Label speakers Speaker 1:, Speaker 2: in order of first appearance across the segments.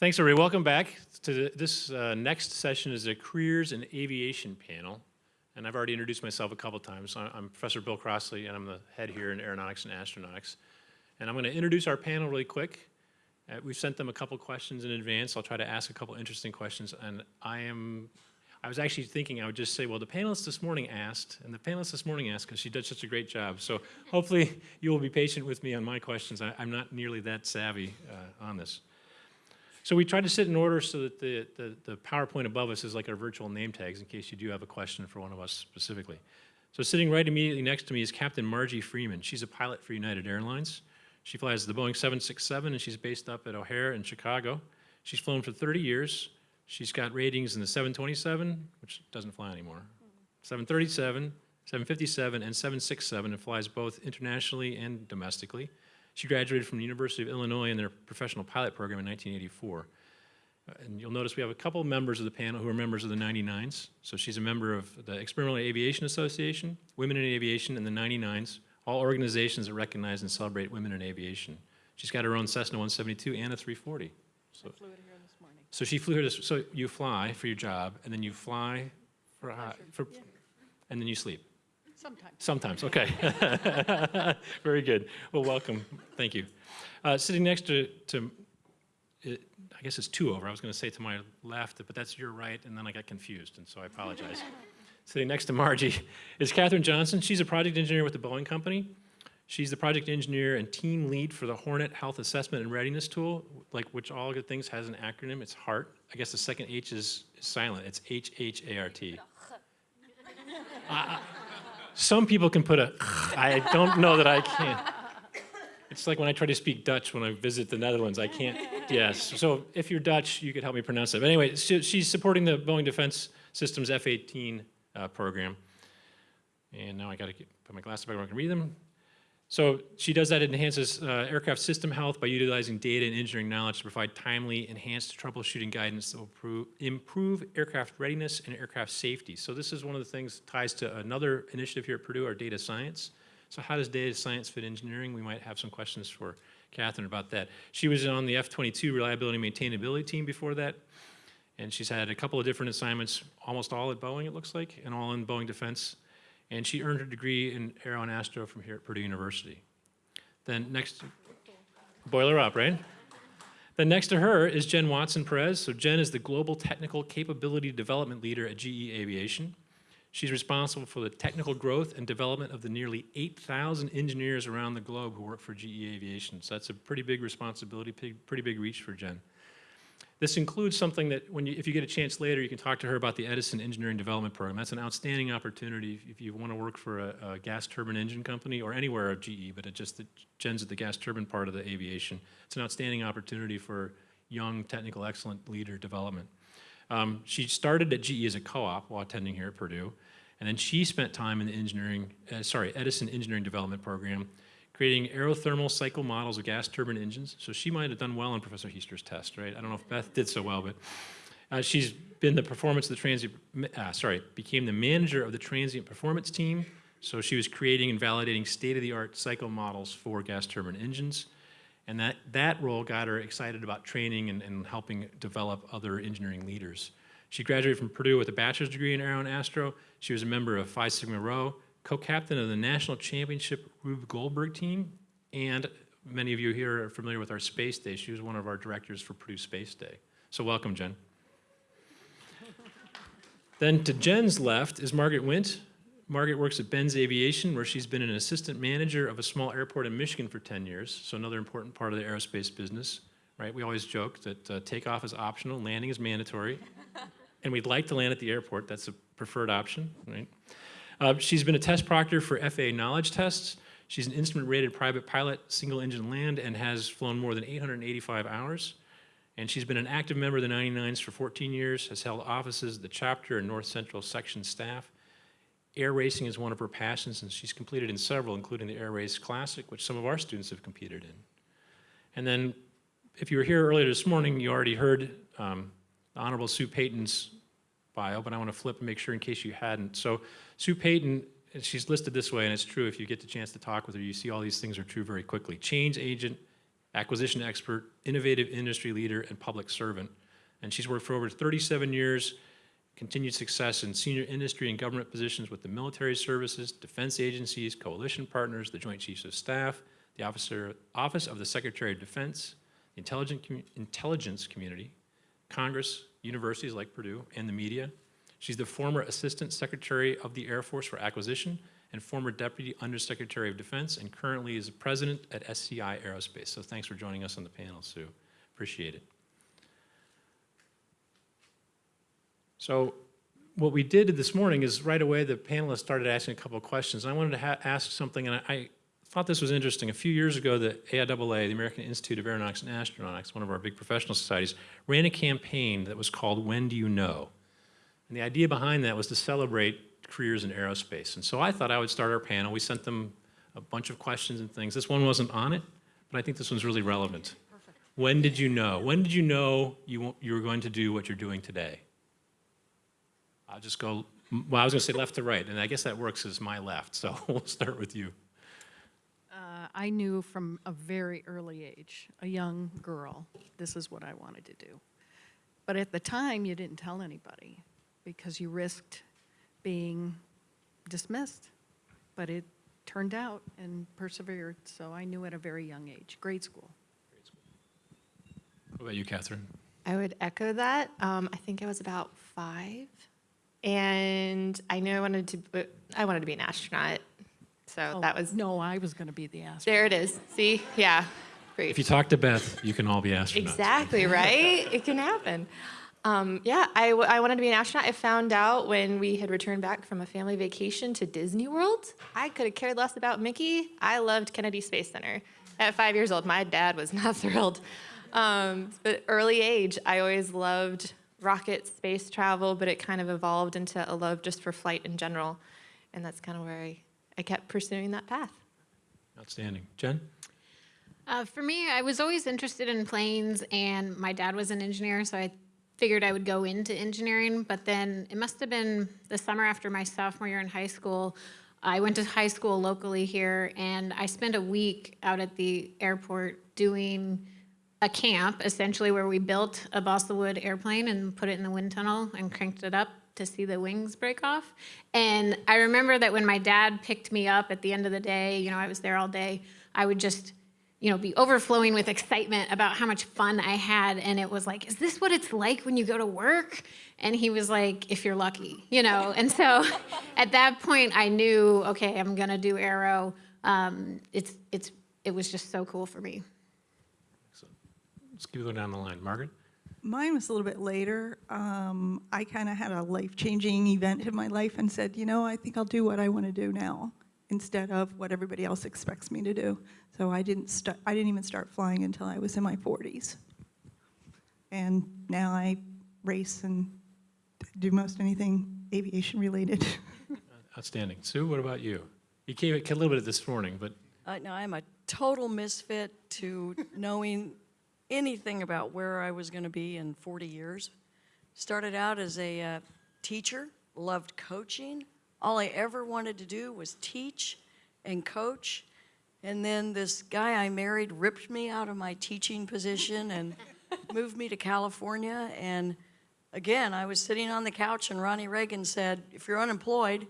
Speaker 1: Thanks, everybody. Welcome back to the, this uh, next session is a careers in aviation panel. And I've already introduced myself a couple times. I'm Professor Bill Crossley, and I'm the head here in aeronautics and astronautics. And I'm going to introduce our panel really quick. Uh, we've sent them a couple questions in advance. I'll try to ask a couple interesting questions. And I am, I was actually thinking I would just say, well, the panelists this morning asked, and the panelists this morning asked because she did such a great job. So hopefully you will be patient with me on my questions. I, I'm not nearly that savvy uh, on this. So we tried to sit in order so that the, the, the PowerPoint above us is like our virtual name tags in case you do have a question for one of us specifically. So sitting right immediately next to me is Captain Margie Freeman. She's a pilot for United Airlines. She flies the Boeing 767 and she's based up at O'Hare in Chicago. She's flown for 30 years. She's got ratings in the 727, which doesn't fly anymore, 737, 757, and 767, and flies both internationally and domestically. She graduated from the University of Illinois in their professional pilot program in 1984. Uh, And you'll notice we have a couple members of the panel who are members of the 99s. So she's a member of the Experimental Aviation Association, Women in Aviation, and the 99s, all organizations that recognize and celebrate women in aviation. She's got her own Cessna 172 and a 340. So,
Speaker 2: flew it here this morning.
Speaker 1: so she flew here to, so you fly for your job, and then you fly for, for and then you sleep.
Speaker 2: Sometimes.
Speaker 1: Sometimes, okay. Very good. Well, welcome. Thank you. Uh, sitting next to, to it, I guess it's two over. I was going to say to my left, but that's your right, and then I got confused, and so I apologize. Sitting next to Margie is Catherine Johnson. She's a project engineer with the Boeing Company. She's the project engineer and team lead for the Hornet Health Assessment and Readiness Tool, like which all good things has an acronym. It's HART. I guess the second H is silent. It's H-H-A-R-T. Some people can put a, I don't know that I can. It's like when I try to speak Dutch when I visit the Netherlands, I can't, yes. So if you're Dutch, you could help me pronounce it. But anyway, she- she's supporting the Boeing Defense Systems F-18 uh, program. And now I gotta get- put my glasses back where I can read them. So she does that, enhances uh, aircraft system health by utilizing data and engineering knowledge to provide timely, enhanced troubleshooting guidance that will improve, improve aircraft readiness and aircraft safety. So this is one of the things ties to another initiative here at Purdue, our data science. So how does data science fit engineering? We might have some questions for Catherine about that. She was on the F-22 reliability maintainability team before that, and she's had a couple of different assignments, almost all at Boeing, it looks like, and all in Boeing Defense. And she earned her degree in Aero and Astro from here at Purdue University. Then next, boiler up, right? Then next to her is Jen Watson Perez. So Jen is the Global Technical Capability Development Leader at GE Aviation. She's responsible for the technical growth and development of the nearly 8,000 engineers around the globe who work for GE Aviation. So that's a pretty big responsibility, pretty big reach for Jen. This includes something that, when you, if you get a chance later, you can talk to her about the Edison Engineering Development Program. That's an outstanding opportunity if- if you want to work for a, a gas turbine engine company or anywhere of GE, but it just that Jen's at the gas turbine part of the aviation. It's an outstanding opportunity for young, technical, excellent leader development. Um, she started at GE as a co-op while attending here at Purdue, and then she spent time in the engineering, uh, sorry, Edison Engineering Development Program, creating aerothermal cycle models of gas turbine engines. So she might have done well on Professor Heister's test, right? I don't know if Beth did so well, but uh, she's been the performance of the transient, uh, sorry, became the manager of the transient performance team. So she was creating and validating state-of-the-art cycle models for gas turbine engines. And that, that role got her excited about training and, and helping develop other engineering leaders. She graduated from Purdue with a bachelor's degree in Aero and Astro. She was a member of Phi Sigma Rho, co-captain of the national championship Rube Goldberg team, and many of you here are familiar with our space day. She was one of our directors for Purdue Space Day. So welcome, Jen. Then to Jen's left is Margaret Wint. Margaret works at Benz Aviation, where she's been an assistant manager of a small airport in Michigan for 10 years, so another important part of the aerospace business, right? We always joke that uh, takeoff is optional, landing is mandatory, and we'd like to land at the airport. That's a preferred option, right? Uh, she's been a test proctor for FAA knowledge tests. She's an instrument-rated private pilot, single-engine land, and has flown more than 885 hours. And she's been an active member of the 99s for 14 years, has held offices at the chapter and North Central section staff. Air racing is one of her passions, and she's competed in several, including the Air Race Classic, which some of our students have competed in. And then, if you were here earlier this morning, you already heard um, Honorable Sue Payton's bio, but I want to flip and make sure in case you hadn't. So Sue Payton, she's listed this way, and it's true if you get the chance to talk with her, you see all these things are true very quickly. Change agent, acquisition expert, innovative industry leader, and public servant. And she's worked for over 37 years, continued success in senior industry and government positions with the military services, defense agencies, coalition partners, the Joint Chiefs of Staff, the Officer, Office of the Secretary of Defense, the intelligence community, Congress, universities like Purdue, and the media. She's the former Assistant Secretary of the Air Force for Acquisition and former Deputy Undersecretary of Defense, and currently is President at SCI Aerospace. So thanks for joining us on the panel, Sue. Appreciate it. So what we did this morning is right away the panelists started asking a couple of questions. I wanted to ask something, and I thought this was interesting. A few years ago, the AIAA, the American Institute of Aeronautics and Astronautics, one of our big professional societies, ran a campaign that was called When Do You Know? And the idea behind that was to celebrate careers in aerospace. And so I thought I would start our panel. We sent them a bunch of questions and things. This one wasn't on it, but I think this one's really relevant. Perfect. When did you know? When did you know you, you were going to do what you're doing today? I'll just go, well, I was going to say left to right, and I guess that works as my left, so we'll start with you.
Speaker 2: Uh, I knew from a very early age, a young girl, this is what I wanted to do. But at the time, you didn't tell anybody because you risked being dismissed. But it turned out and persevered, so I knew at a very young age, grade school.
Speaker 1: What about you, Catherine?
Speaker 3: I would echo that. Um, I think I was about five, and I knew I wanted to. I wanted to be an astronaut, so
Speaker 2: Oh,
Speaker 3: that was
Speaker 2: No, I was going to be the astronaut.
Speaker 3: there. It is. See, yeah, great.
Speaker 1: If you talk to Beth, you can all be astronauts.
Speaker 3: Exactly right. it can happen. Um, yeah, I, w- I wanted to be an astronaut. I found out when we had returned back from a family vacation to Disney World. I could have cared less about Mickey. I loved Kennedy Space Center. At five years old, my dad was not thrilled. Um, but early age, I always loved rockets, space travel, but it kind of evolved into a love just for flight in general. And that's kind of where I, I kept pursuing that path.
Speaker 1: Outstanding. Jen?
Speaker 4: Uh, for me, I was always interested in planes, and my dad was an engineer, so I figured I would go into engineering. But then it must have been the summer after my sophomore year in high school. I went to high school locally here, and I spent a week out at the airport doing a camp, essentially, where we built a balsa wood airplane and put it in the wind tunnel and cranked it up to see the wings break off. And I remember that when my dad picked me up at the end of the day, you know, I was there all day, I would just, you know, be overflowing with excitement about how much fun I had. And it was like, is this what it's like when you go to work? And he was like, if you're lucky, you know? And so at that point, I knew, okay, I'm gonna do Aero. Um, it's, it's, it was just so cool for me.
Speaker 1: Let's keep going down the line. Margaret?
Speaker 5: Mine was a little bit later. Um, I kind of had a life-changing event in my life and said, you know, I think I'll do what I want to do now instead of what everybody else expects me to do. So I didn't. I didn't even start flying until I was in my 40s. And now I race and do most anything aviation related.
Speaker 1: Outstanding. Sue, what about you? You came a little bit this morning, but
Speaker 6: Uh, no, I'm a total misfit to knowing anything about where I was going to be in 40 years. Started out as a uh, teacher, loved coaching. All I ever wanted to do was teach and coach. And then this guy I married ripped me out of my teaching position and moved me to California. And again, I was sitting on the couch, and Ronnie Reagan said, If you're unemployed,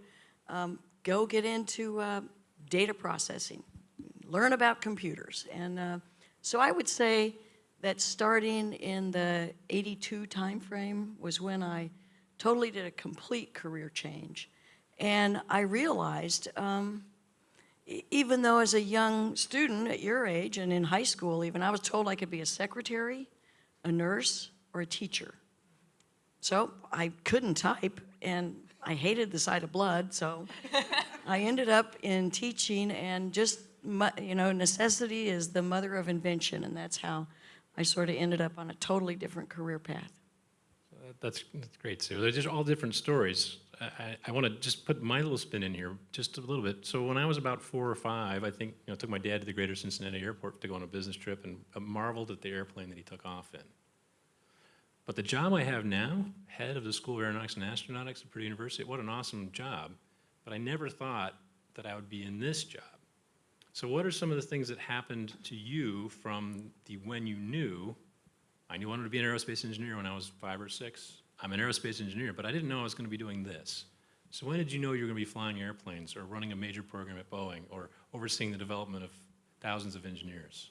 Speaker 6: um, go get into uh, data processing, learn about computers. And uh, so I would say that starting in the 82 timeframe was when I totally did a complete career change. And I realized, um, even though as a young student at your age and in high school even, I was told I could be a secretary, a nurse, or a teacher. So I couldn't type, and I hated the sight of blood, so I ended up in teaching, and just, you know, necessity is the mother of invention, and that's how I sort of ended up on a totally different career path.
Speaker 1: that's, that's great, Sue. They're just all different stories. I, I, I want to just put my little spin in here just a little bit. So when I was about four or five, I think, you know, took my dad to the Greater Cincinnati Airport to go on a business trip and uh, marveled at the airplane that he took off in. But the job I have now, head of the School of Aeronautics and Astronautics at Purdue University, what an awesome job. But I never thought that I would be in this job. So what are some of the things that happened to you from the when you knew, I knew I wanted to be an aerospace engineer when I was five or six. I'm an aerospace engineer, but I didn't know I was going to be doing this. So when did you know you were going to be flying airplanes or running a major program at Boeing or overseeing the development of thousands of engineers?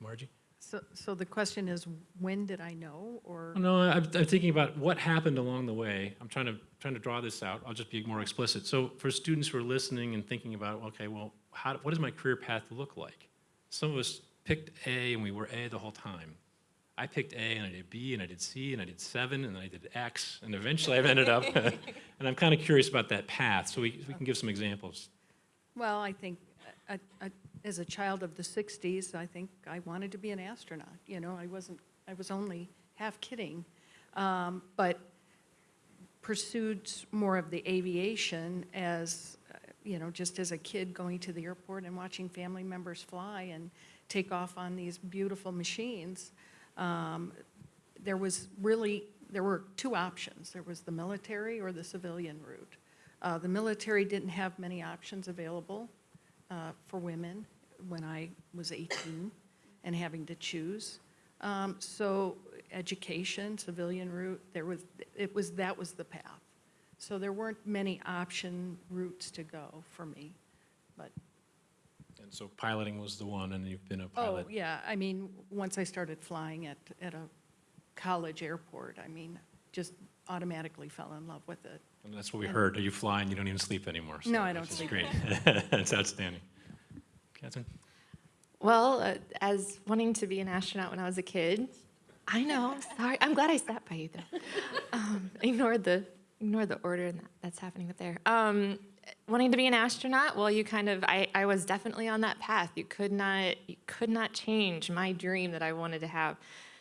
Speaker 1: Margie?
Speaker 2: So, so the question is, when did I know, or?
Speaker 1: No, I'm, I'm thinking about what happened along the way. I'm trying to, trying to draw this out. I'll just be more explicit. So for students who are listening and thinking about, okay, well, how, what does my career path look like? Some of us picked A and we were A the whole time. I picked A and I did B and I did C and I did seven and then I did X and eventually I've ended up, and I'm kind of curious about that path. So we, we can give some examples.
Speaker 2: Well, I think, uh, uh, as a child of the 60s, I think I wanted to be an astronaut. You know, I wasn't, I was only half kidding. Um, But pursued more of the aviation as, uh, you know, just as a kid going to the airport and watching family members fly and take off on these beautiful machines. Um, There was really, there were two options. There was the military or the civilian route. Uh, The military didn't have many options available uh, for women when I was 18 and having to choose. Um, So education, civilian route, there was, it was, that was the path. So there weren't many option routes to go for me, but,
Speaker 1: And so piloting was the one and you've been a pilot.
Speaker 2: oh,
Speaker 1: pilot.
Speaker 2: yeah, I mean, once I started flying at, at a college airport, I mean, just automatically fell in love with it.
Speaker 1: And that's what we heard. Are you flying? you don't even sleep anymore. so
Speaker 2: No, I don't sleep.
Speaker 1: Great. That's outstanding. Catherine?
Speaker 3: Well, uh, as wanting to be an astronaut when I was a kid, I know. Sorry, I'm glad I sat by you though. Um, ignore the ignore the order and that, that's happening up there. Um, wanting to be an astronaut, well, you kind of I, I was definitely on that path. You could not you could not change my dream that I wanted to have.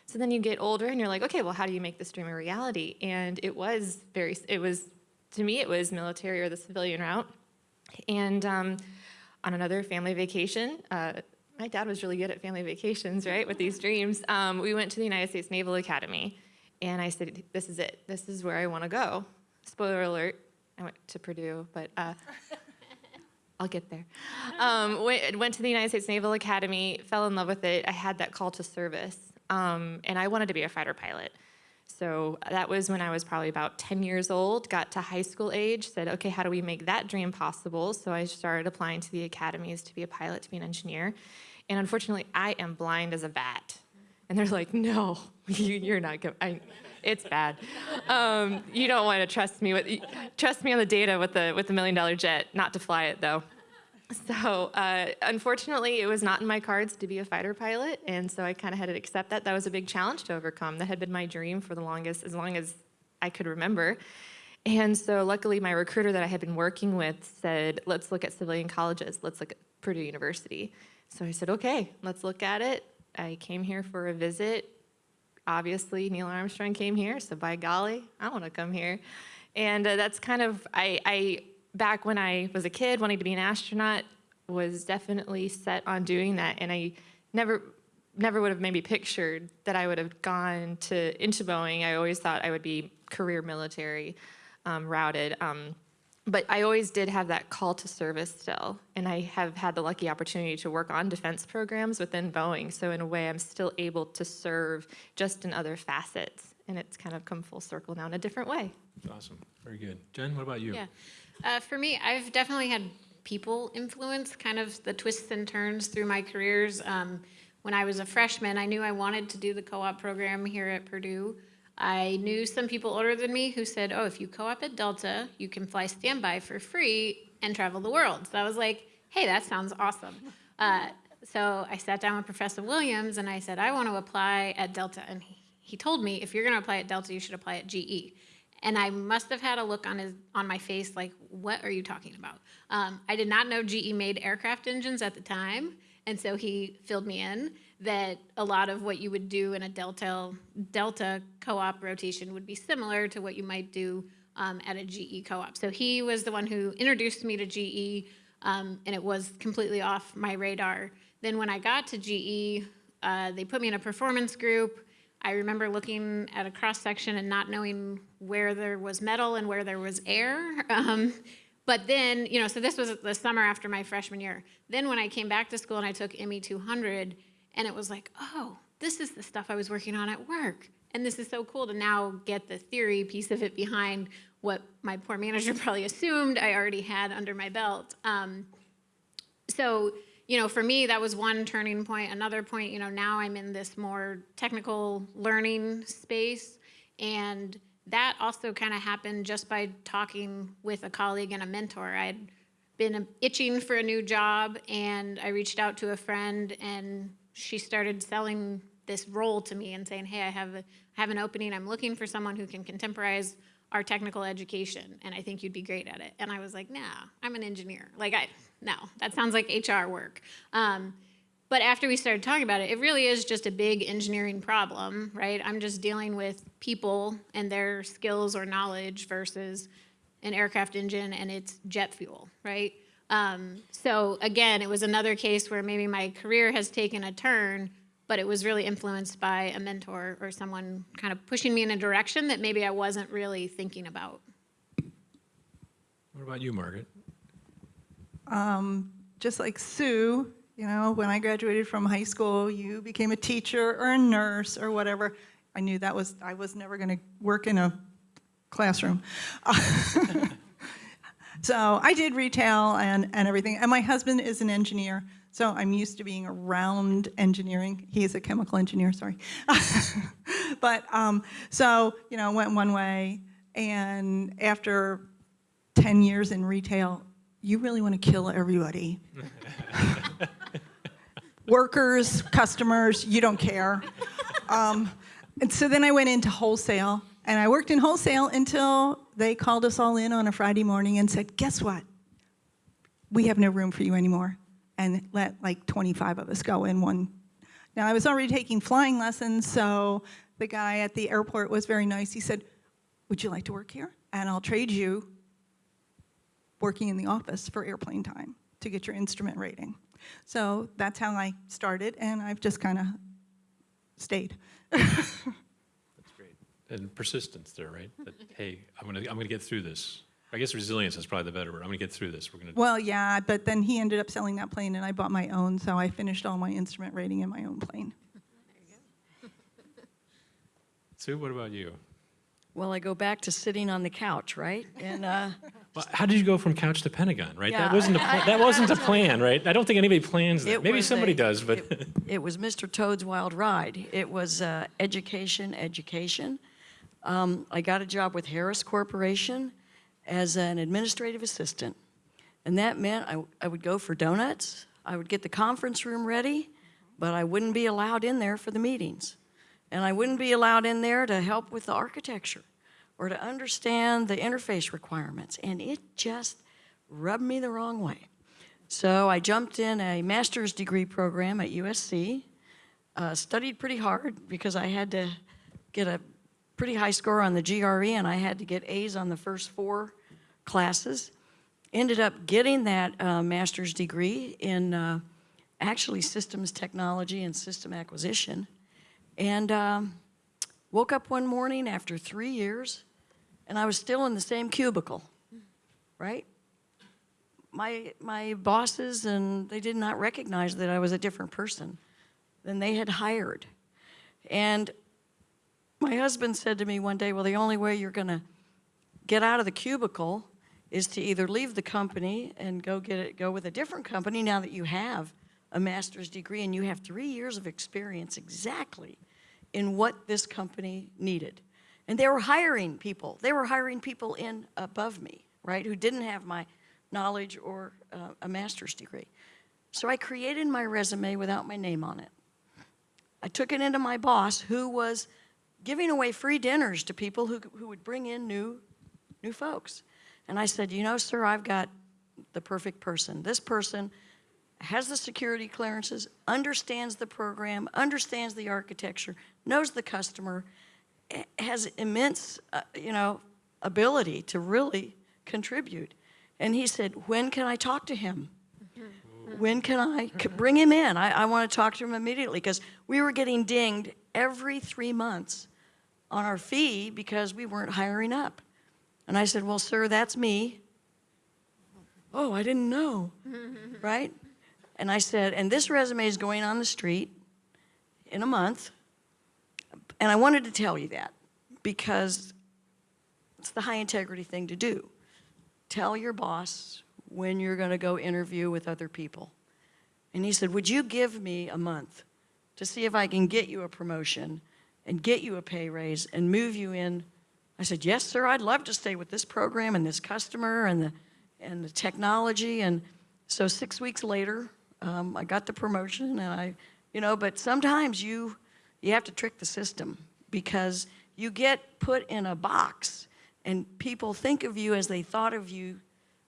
Speaker 3: So then you get older and you're like, okay, well, how do you make this dream a reality? And it was very it was to me it was military or the civilian route. And um, on another family vacation, uh, my dad was really good at family vacations, right, with these dreams. Um, we went to the United States Naval Academy, and I said, "This is it. This is where I want to go." Spoiler alert: I went to Purdue, but uh, I'll get there. Um, went, went to the United States Naval Academy, fell in love with it. I had that call to service, um, and I wanted to be a fighter pilot. So that was when I was probably about 10 years old, got to high school age, said, okay, how do we make that dream possible? So I started applying to the academies to be a pilot, to be an engineer. And unfortunately, I am blind as a bat. And they're like, no, you, you're not. I, it's bad. Um, you don't want to trust me with, trust me on the data with the, with the million dollar jet, not to fly it though. So uh, unfortunately, it was not in my cards to be a fighter pilot, and so I kind of had to accept that. That was a big challenge to overcome. That had been my dream for the longest, as long as I could remember. And so luckily, my recruiter that I had been working with said, let's look at civilian colleges. Let's look at Purdue University. So I said, okay, let's look at it. I came here for a visit. Obviously, Neil Armstrong came here, so by golly, I want to come here. And uh, that's kind of, I, I, back when I was a kid wanting to be an astronaut, was definitely set on doing that. And I never, never would have maybe pictured that I would have gone to, into Boeing. I always thought I would be career military um, routed. Um, but I always did have that call to service still, and I have had the lucky opportunity to work on defense programs within Boeing. So in a way, I'm still able to serve just in other facets, and it's kind of come full circle now in a different way.
Speaker 1: Awesome. Very good. Jen, what about you?
Speaker 4: Yeah. Uh, for me, I've definitely had people influence, kind of the twists and turns through my careers. Um, when I was a freshman, I knew I wanted to do the co-op program here at Purdue. I knew some people older than me who said, oh, if you co-op at Delta, you can fly standby for free and travel the world. So I was like, hey, that sounds awesome. Uh, so I sat down with Professor Williams and I said, I want to apply at Delta. And he, he told me, if you're going to apply at Delta, you should apply at GE. And I must have had a look on his on my face like, what are you talking about? Um, I did not know GE made aircraft engines at the time, and so he filled me in that a lot of what you would do in a Delta Delta co-op rotation would be similar to what you might do um, at a GE co-op. So he was the one who introduced me to GE, um, and it was completely off my radar. Then when I got to GE, uh, they put me in a performance group. I remember looking at a cross section and not knowing where there was metal and where there was air. Um, But then, you know, so this was the summer after my freshman year. Then when I came back to school and I took ME 200, and it was like, oh, this is the stuff I was working on at work. And this is so cool to now get the theory piece of it behind what my poor manager probably assumed I already had under my belt. Um, so you know for me that was one turning point. Another point you know now i'm in this more technical learning space. And that also kind of happened just by talking with a colleague and a mentor. I'd been itching for a new job and i reached out to a friend and she started selling this role to me and saying hey i have, a, I have an opening. I'm looking for someone who can contemporize our technical education and i think you'd be great at it. And i was like nah i'm an engineer. Like i no that sounds like hr work um, but after we started talking about it it really is just a big engineering problem right i'm just dealing with people and their skills or knowledge versus an aircraft engine and its jet fuel right um, so again it was another case where maybe my career has taken a turn but it was really influenced by a mentor or someone kind of pushing me in a direction that maybe I wasn't really thinking about.
Speaker 1: What about you, Margaret?
Speaker 5: Just like Sue, you know, when I graduated from high school, you became a teacher or a nurse or whatever. I knew that was, I was never going to work in a classroom. so I did retail and, and everything. And my husband is an engineer, so I'm used to being around engineering. He is a chemical engineer, sorry. but um, so, you know, went one way. And after 10 years in retail, you really want to kill everybody. Workers, customers, you don't care. Um, and so then I went into wholesale, and I worked in wholesale until they called us all in on a Friday morning and said, guess what? We have no room for you anymore. And let like 25 of us go in one. Now, I was already taking flying lessons, so the guy at the airport was very nice. He said, would you like to work here? And I'll trade you working in the office for airplane time to get your instrument rating. So that's how I started, and I've just kind of stayed.
Speaker 1: That's great. And persistence there, right? That, hey, I'm gonna, I'm gonna get through this. I guess resilience is probably the better word. I'm gonna get through this. We're gonna,
Speaker 5: Well, yeah, but then he ended up selling that plane, and I bought my own, so I finished all my instrument rating in my own plane.
Speaker 1: Sue, what about you?
Speaker 6: Well, I go back to sitting on the couch, right? And uh,
Speaker 1: Well, how did you go from couch to Pentagon, right?
Speaker 6: Yeah,
Speaker 1: That wasn't a,
Speaker 6: I-
Speaker 1: pla- that wasn't a plan, right? I don't think anybody plans that. Maybe somebody
Speaker 6: a-
Speaker 1: does, but
Speaker 6: it, it was Mr. Toad's Wild Ride. It was uh, education, education. Um, I got a job with Harris Corporation as an administrative assistant. And that meant I, I would go for donuts, I would get the conference room ready, but I wouldn't be allowed in there for the meetings. And I wouldn't be allowed in there to help with the architecture or to understand the interface requirements. And it just rubbed me the wrong way. So I jumped in a master's degree program at USC, uh, studied pretty hard because I had to get a pretty high score on the GRE and I had to get A's on the first four classes. Ended up getting that uh, master's degree in uh, actually systems technology and system acquisition. And um, woke up one morning after three years and I was still in the same cubicle, right? my my bosses and they did not recognize that I was a different person than they had hired. And my husband said to me one day, "Well, the only way you're going to get out of the cubicle is to either leave the company and go get it go with a different company now that you have a master's degree and you have 3 years of experience exactly in what this company needed." And they were hiring people. They were hiring people in above me, right, who didn't have my knowledge or uh, a master's degree. So I created my resume without my name on it. I took it into my boss, who was giving away free dinners to people who, who would bring in new, new folks. And I said, you know, sir, I've got the perfect person. This person has the security clearances, understands the program, understands the architecture, knows the customer, has immense, uh, you know, ability to really contribute. And he said, when can I talk to him? Mm-hmm. When can I mm-hmm. bring him in? I, I want to talk to him immediately because we were getting dinged every three months on our fee because we weren't hiring up. And I said, well, sir, that's me. oh, I didn't know, mm-hmm. right? And I said, and this resume is going on the street in a month. And I wanted to tell you that because it's the high integrity thing to do. Tell your boss when you're going to go interview with other people. And he said, Would you give me a month to see if I can get you a promotion and get you a pay raise and move you in? I said, Yes, sir, I'd love to stay with this program and this customer and the, and the technology. And so six weeks later, um, I got the promotion and I, you know, but sometimes you, you have to trick the system because you get put in a box and people think of you as they thought of you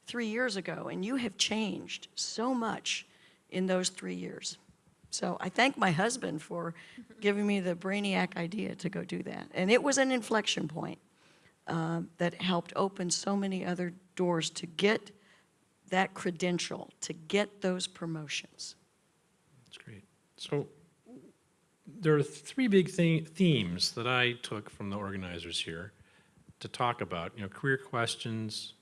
Speaker 6: three years ago, and you have changed so much in those three years. So I thank my husband for giving me the brainiac idea to go do that. And it was an inflection point uh, that helped open so many other doors to get that credential, to get those promotions.
Speaker 1: That's great. So there are three big the- themes that I took from the organizers here to talk about, you know, career questions,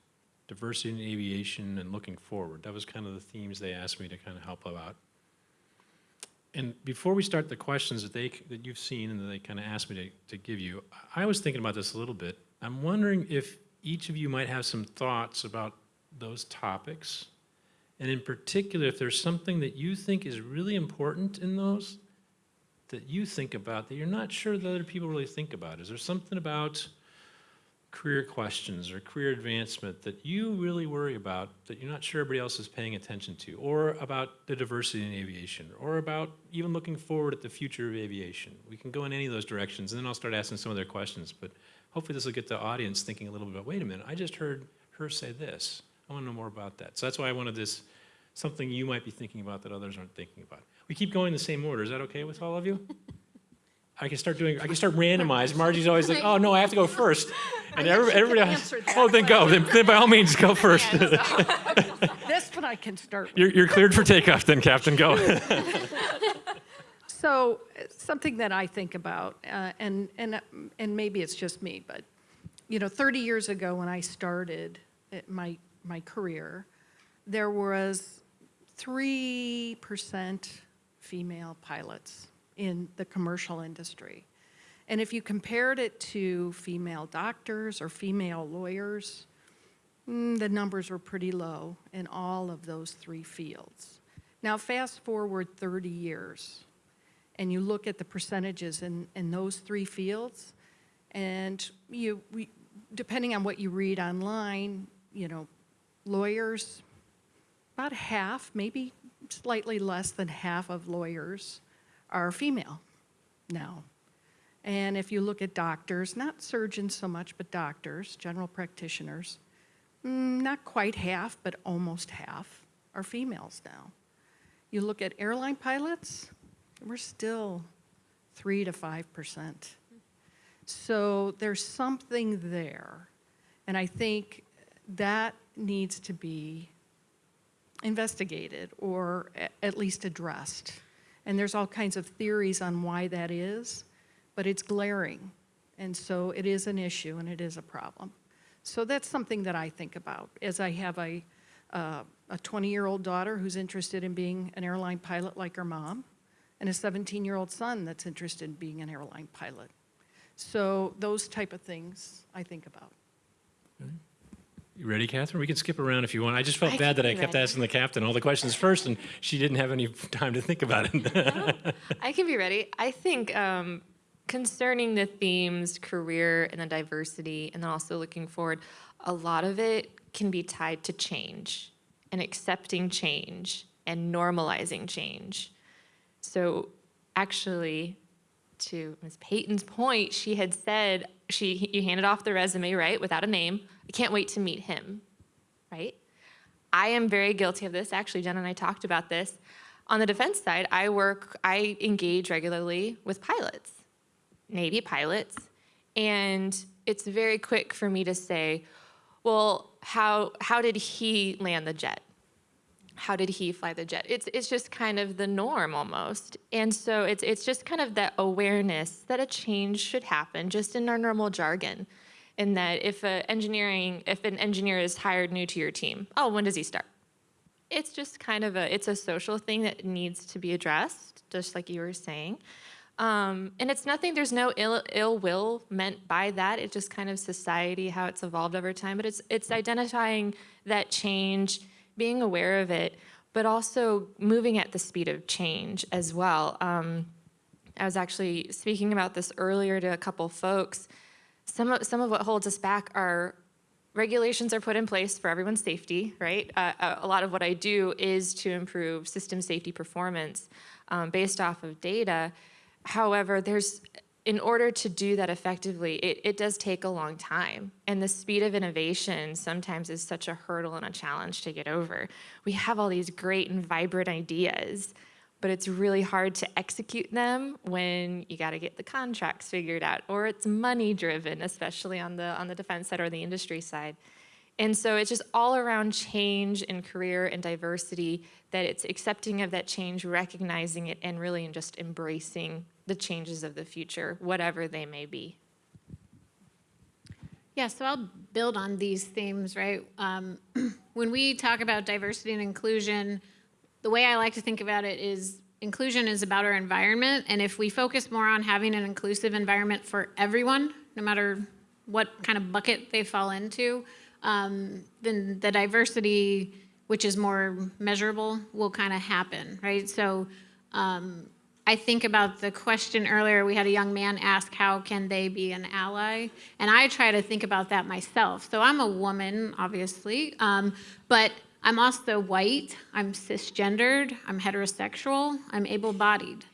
Speaker 1: diversity in aviation, and looking forward. That was kind of the themes they asked me to kind of help about. And before we start the questions that they, that you've seen and that they kind of asked me to, to give you, I was thinking about this a little bit. I'm wondering if each of you might have some thoughts about those topics. And in particular, if there's something that you think is really important in those that you think about that you're not sure that other people really think about. Is there something about career questions or career advancement that you really worry about that you're not sure everybody else is paying attention to, or about the diversity in aviation, or about even looking forward at the future of aviation? We can go in any of those directions, and then I'll start asking some of their questions. But hopefully, this will get the audience thinking a little bit. Wait a minute, I just heard her say this. I want to know more about that. So that's why I wanted this something you might be thinking about that others aren't thinking about. We keep going the same order. Is that okay with all of you? I can start doing, I can start randomized. Margie's always like, oh, no, I have to go first. And every- everybody else, oh, then go. Then, then by all means, go first.
Speaker 2: This one I can start with.
Speaker 1: You're, you're cleared for takeoff then, Captain, go.
Speaker 2: So uh, something that I think about, uh, and, and, uh, and maybe it's just me, but, you know, 30 years ago when I started uh, my, my career, there was 3% female pilots in the commercial industry. And if you compared it to female doctors or female lawyers, mm, the numbers were pretty low in all of those three fields. Now, fast forward 30 years, and you look at the percentages in, in those three fields, and you, we, depending on what you read online, you know, lawyers, about half, maybe slightly less than half of lawyers are female now. And if you look at doctors, not surgeons so much, but doctors, general practitioners, mm, not quite half, but almost half are females now. You look at airline pilots, we're still three to five percent. So there's something there. And I think that needs to be investigated or at least addressed. And there's all kinds of theories on why that is, but it's glaring. And so it is an issue and it is a problem. So that's something that I think about as I have a, uh, a 20-year-old daughter who's interested in being an airline pilot like her mom, and a 17-year-old son that's interested in being an airline pilot. So those type of things I think about.
Speaker 1: You ready, Catherine? We can skip around if you want. I just felt
Speaker 3: I
Speaker 1: bad that I kept
Speaker 3: ready.
Speaker 1: asking the captain all the questions first, and she didn't have any time to think about it.
Speaker 3: I can be ready. I think um, concerning the themes, career, and the diversity, and then also looking forward, a lot of it can be tied to change and accepting change and normalizing change. So actually, to Ms. Payton's point, she had said she you handed off the resume right without a name. I can't wait to meet him, right? I am very guilty of this. Actually, Jen and I talked about this. On the defense side, I work, I engage regularly with pilots, Navy pilots, and it's very quick for me to say, well, how, how did he land the jet? How did he fly the jet? It's, it's just kind of the norm almost. And so it's, it's just kind of that awareness that a change should happen just in our normal jargon. In that if a engineering, if an engineer is hired new to your team, oh, when does he start? it's just kind of a, it's a social thing that needs to be addressed, just like you were saying. Um, and it's nothing, there's no ill, ill will meant by that. It's just kind of society, how it's evolved over time. But it's, it's identifying that change, being aware of it, but also moving at the speed of change as well. Um, I was actually speaking about this earlier to a couple folks. Some of, some of what holds us back are regulations are put in place for everyone's safety, right? Uh, a- a lot of what I do is to improve system safety performance um, based off of data. However, there's, in order to do that effectively, it, it does take a long time. And the speed of innovation sometimes is such a hurdle and a challenge to get over. We have all these great and vibrant ideas, but it's really hard to execute them when you got to get the contracts figured out or it's money driven especially on the on the defense side or the industry side and so it's just all around change and career and diversity that it's accepting of that change recognizing it and really just embracing the changes of the future whatever they may be
Speaker 4: Yeah, so I'll build on these themes, right? Um, when we talk about diversity and inclusion, the way I like to think about it is inclusion is about our environment. And if we focus more on having an inclusive environment for everyone, no matter what kind of bucket they fall into, um, then the diversity, which is more measurable, will kind of happen, right? So um, I think about the question earlier, we had a young man ask, how can they be an ally? And I try to think about that myself. So I'm a woman, obviously, um, but I'm also white, I'm cisgendered, I'm heterosexual, I'm able-bodied,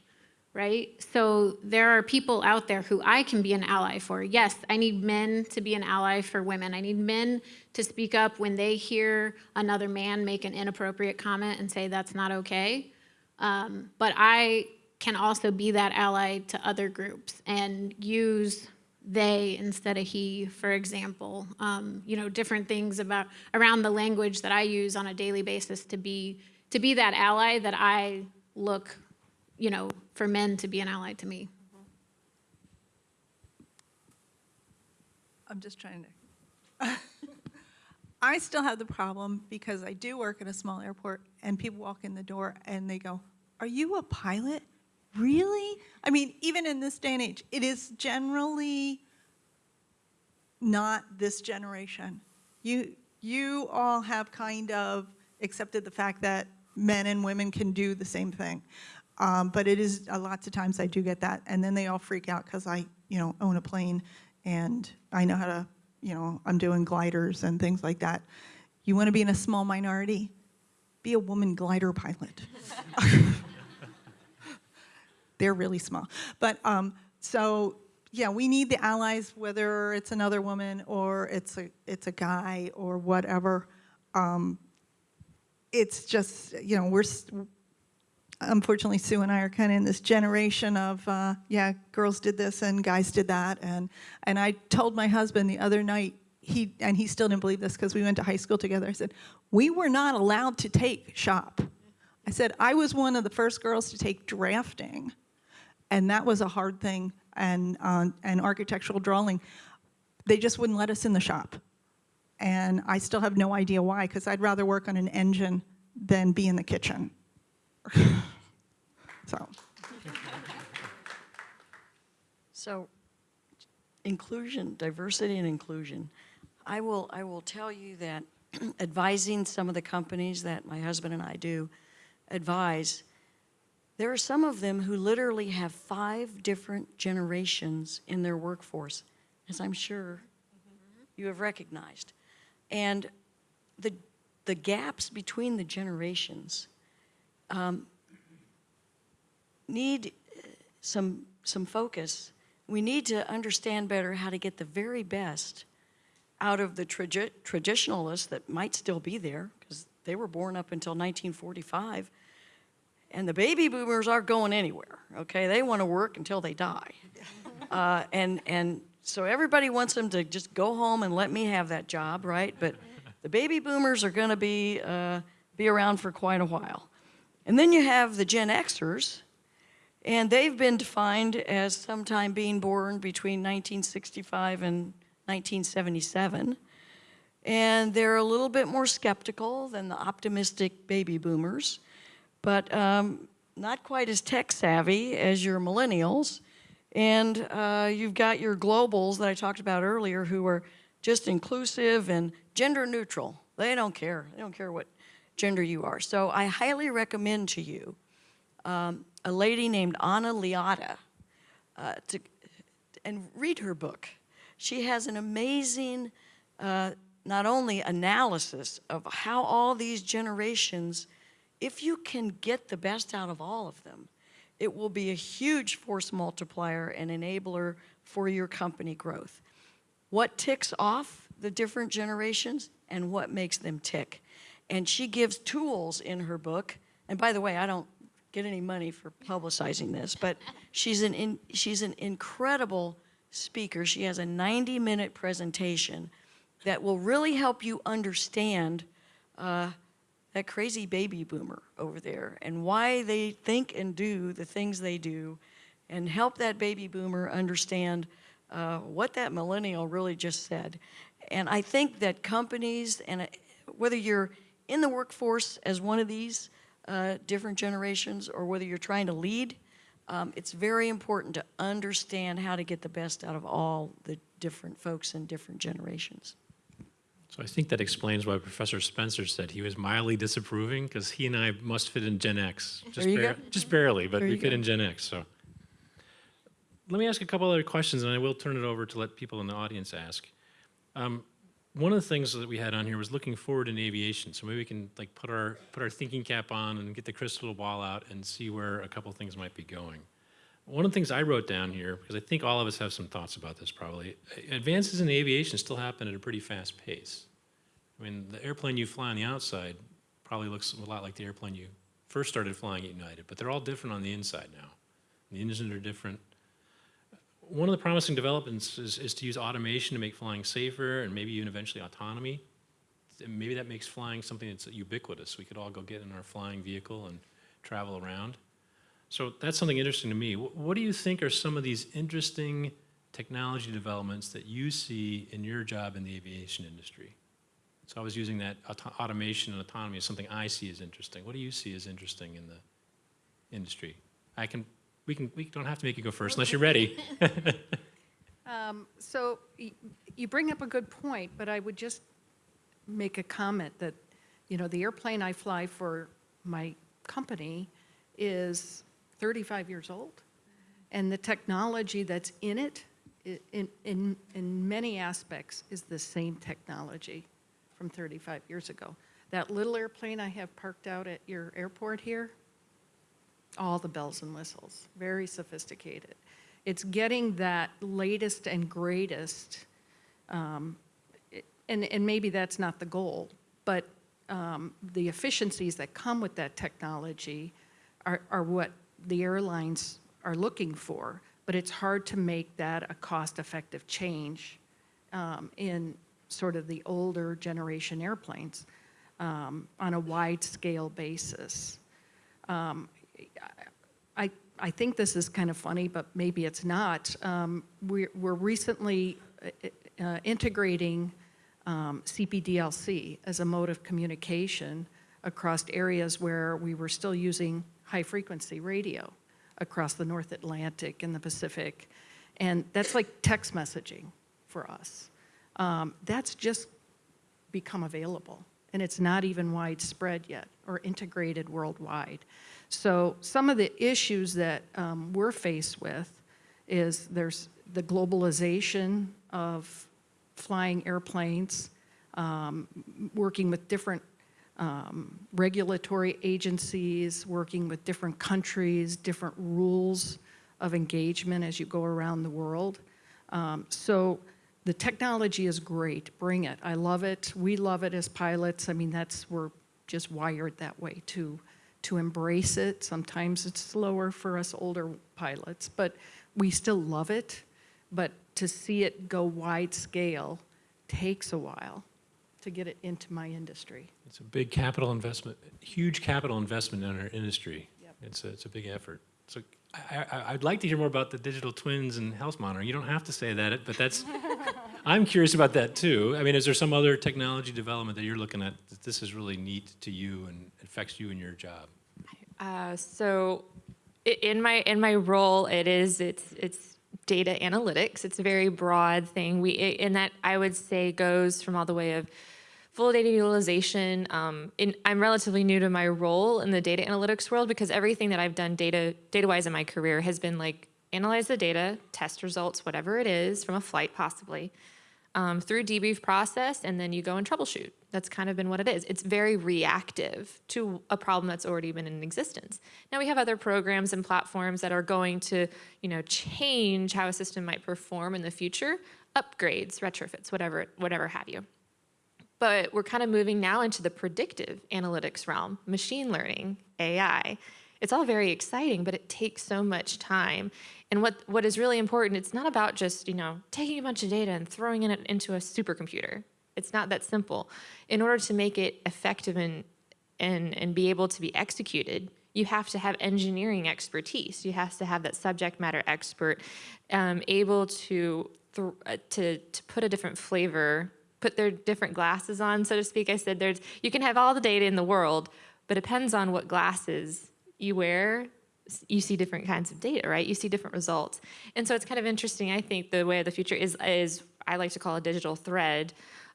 Speaker 4: right? So there are people out there who I can be an ally for. Yes, I need men to be an ally for women. I need men to speak up when they hear another man make an inappropriate comment and say that's not okay. Um, but I can also be that ally to other groups and use they instead of he, for example. Um, you know, different things about around the language that I use on a daily basis to be to be that ally that I look, you know, for men to be an ally to me.
Speaker 5: I'm just trying to. I still have the problem because I do work at a small airport and people walk in the door and they go, Are you a pilot? Really? I mean, even in this day and age, it is generally not this generation. You, you all have kind of accepted the fact that men and women can do the same thing. Um, but it is, uh, lots of times I do get that. And then they all freak out because I, you know, own a plane and I know how to, you know, I'm doing gliders and things like that. You want to be in a small minority? Be a woman glider pilot. They're really small. But um, so, yeah, we need the allies, whether it's another woman or it's a, it's a guy or whatever. Um, it's just, you know, we're, unfortunately, Sue and I are kind of in this generation of, uh, yeah, girls did this and guys did that. And, and I told my husband the other night, he, and he still didn't believe this because we went to high school together. I said, we were not allowed to take shop. I said, I was one of the first girls to take drafting. And that was a hard thing. And, uh, and architectural drawing, they just wouldn't let us in the shop. And I still have no idea why, because I'd rather work on an engine than be in the kitchen. so,
Speaker 6: So, inclusion, diversity and inclusion. I will, I will tell you that advising some of the companies that my husband and I do advise, there are some of them who literally have five different generations in their workforce, as I'm sure you have recognized. And the, the gaps between the generations um, need uh, some, some focus. We need to understand better how to get the very best out of the tradi- traditionalists that might still be there, because they were born up until 1945. And the baby boomers aren't going anywhere, okay? They want to work until they die. Uh, and, and so everybody wants them to just go home and let me have that job, right? But the baby boomers are going to be, uh, be around for quite a while. And then you have the Gen Xers, and they've been defined as sometime being born between 1965 and 1977. and they're a little bit more skeptical than the optimistic baby boomers, but um, not quite as tech savvy as your millennials. And uh, you've got your globals that I talked about earlier who are just inclusive and gender neutral. They don't care. They don't care what gender you are. So I highly recommend to you um, a lady named Anna Liotta uh, to, and read her book. She has an amazing, uh, not only analysis of how all these generations, if you can get the best out of all of them, it will be a huge force multiplier and enabler for your company growth. What ticks off the different generations and what makes them tick. And she gives tools in her book. And by the way, I don't get any money for publicizing this, but she's an, in, she's an incredible speaker. She has a 90 minute presentation that will really help you understand uh, that crazy baby boomer over there and why they think and do the things they do and help that baby boomer understand uh, what that millennial really just said. And I think that companies, and uh, whether you're in the workforce as one of these uh, different generations or whether you're trying to lead, um, it's very important to understand how to get the best out of all the different folks in different generations.
Speaker 1: So I think that explains why Professor Spencer said he was mildly disapproving, because he and I must fit in Gen X. Just, bar-
Speaker 6: go.
Speaker 1: just barely, but
Speaker 6: There
Speaker 1: we fit
Speaker 6: go.
Speaker 1: in Gen X, so. Let me ask a couple other questions, and I will turn it over to let people in the audience ask. Um, one of the things that we had on here was looking forward in aviation, so maybe we can like put our, put our thinking cap on and get the crystal ball out and see where a couple things might be going. One of the things I wrote down here, because I think all of us have some thoughts about this probably, advances in aviation still happen at a pretty fast pace. I mean, the airplane you fly on the outside probably looks a lot like the airplane you first started flying at United, but they're all different on the inside now. The engines are different. One of the promising developments is, is to use automation to make flying safer and maybe even eventually autonomy. Maybe that makes flying something that's ubiquitous. We could all go get in our flying vehicle and travel around. So that's something interesting to me. What do you think are some of these interesting technology developments that you see in your job in the aviation industry? So I was using that auto- automation and autonomy as something I see as interesting. What do you see as interesting in the industry? I can, we can, we don't have to make you go first unless you're ready.
Speaker 2: Um, So y- you bring up a good point, but I would just make a comment that, you know, the airplane I fly for my company is 35 years old. And the technology that's in it, in, in, in many aspects, is the same technology from 35 years ago. That little airplane I have parked out at your airport here, all the bells and whistles, very sophisticated. It's getting that latest and greatest, um, and, and maybe that's not the goal, but um, the efficiencies that come with that technology are, are what the airlines are looking for. But it's hard to make that a cost-effective change um, in sort of the older generation airplanes um, on a wide-scale basis. Um, I, I think this is kind of funny, but maybe it's not. Um, We're, we're recently uh, integrating um, CPDLC as a mode of communication across areas where we were still using high-frequency radio across the North Atlantic and the Pacific. And that's like text messaging for us. Um, That's just become available, and it's not even widespread yet or integrated worldwide. So some of the issues that um, we're faced with is there's the globalization of flying airplanes, um, working with different um, regulatory agencies, working with different countries, different rules of engagement as you go around the world. Um, so the technology is great. Bring it. I love it. We love it as pilots. I mean, that's we're just wired that way to to embrace it. Sometimes it's slower for us older pilots, but we still love it. But to see it go wide scale takes a while to get it into my industry.
Speaker 1: It's a big capital investment, huge capital investment in our industry.
Speaker 2: Yep.
Speaker 1: It's a, it's a big effort. So I, I, I'd like to hear more about the digital twins and health monitoring. You don't have to say that, but that's, I'm curious about that too. I mean, is there some other technology development that you're looking at that this is really neat to you and affects you in your job?
Speaker 3: Uh, so in my in my role it is it's it's data analytics it's a very broad thing we i- and that i would say goes from all the way of full data utilization um, in, i'm relatively new to my role in the data analytics world because everything that i've done data data wise in my career has been like analyze the data test results whatever it is from a flight possibly um, through debrief process and then you go and troubleshoot. That's kind of been what it is. It's very reactive to a problem that's already been in existence. Now we have other programs and platforms that are going to, you know, change how a system might perform in the future, upgrades, retrofits, whatever, whatever have you. But we're kind of moving now into the predictive analytics realm, machine learning, AI. It's all very exciting, but it takes so much time. And what, what is really important, it's not about just, you know, taking a bunch of data and throwing it into a supercomputer. It's not that simple. In order to make it effective and, and, and be able to be executed, you have to have engineering expertise. You have to have that subject matter expert um, able to, uh, to, to put a different flavor, put their different glasses on, so to speak. I said there's, you can have all the data in the world, but it depends on what glasses you wear, you see different kinds of data, right? You see different results. And so it's kind of interesting, I think, the way of the future is, is I like to call a digital thread,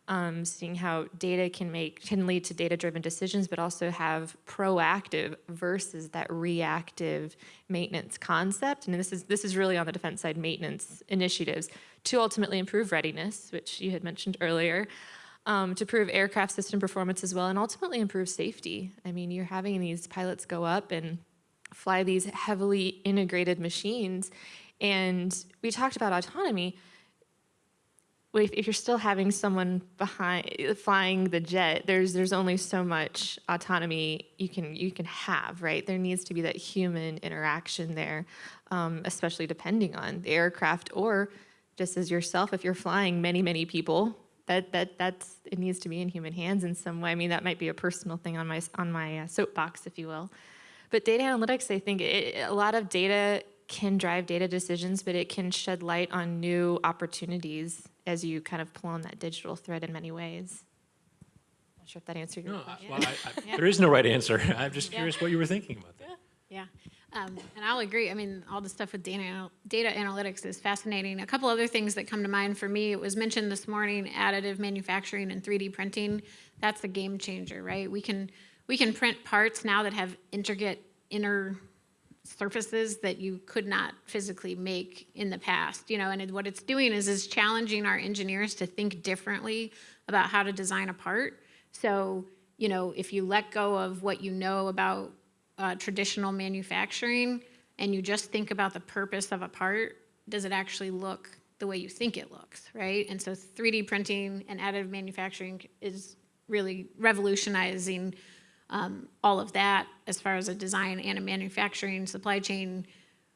Speaker 3: um, seeing how data can make, can lead to data-driven decisions, but also have proactive versus that reactive maintenance concept. And this is, this is really on the defense side, maintenance initiatives to ultimately improve readiness, which you had mentioned earlier, um, to improve aircraft system performance as well, and ultimately improve safety. I mean, you're having these pilots go up and fly these heavily integrated machines. And we talked about autonomy. If you're still having someone behind flying the jet, there's there's only so much autonomy you can you can have, right? There needs to be that human interaction there, um, especially depending on the aircraft or just as yourself. If you're flying many many people, that that that's it needs to be in human hands in some way. I mean, that might be a personal thing on my on my uh, soapbox, if you will. But data analytics, I think it, a lot of data can drive data decisions, but it can shed light on new opportunities as you kind of pull on that digital thread in many ways. Not sure if that answered your
Speaker 1: No,
Speaker 3: question.
Speaker 1: well, I- I- there is no right answer. I'm just curious what you were thinking about that.
Speaker 4: Yeah, um, and I'll agree. I mean, all the stuff with data, data analytics is fascinating. A couple other things that come to mind for me, it was mentioned this morning, additive manufacturing and 3D printing. That's a game changer, right? We can, we can print parts now that have intricate inner surfaces that you could not physically make in the past, you know, and what it's doing is is challenging our engineers to think differently about how to design a part. So, you know, if you let go of what you know about uh, traditional manufacturing and you just think about the purpose of a part, does it actually look the way you think it looks, right? And so 3D printing and additive manufacturing is really revolutionizing um, all of that as far as a design and a manufacturing supply chain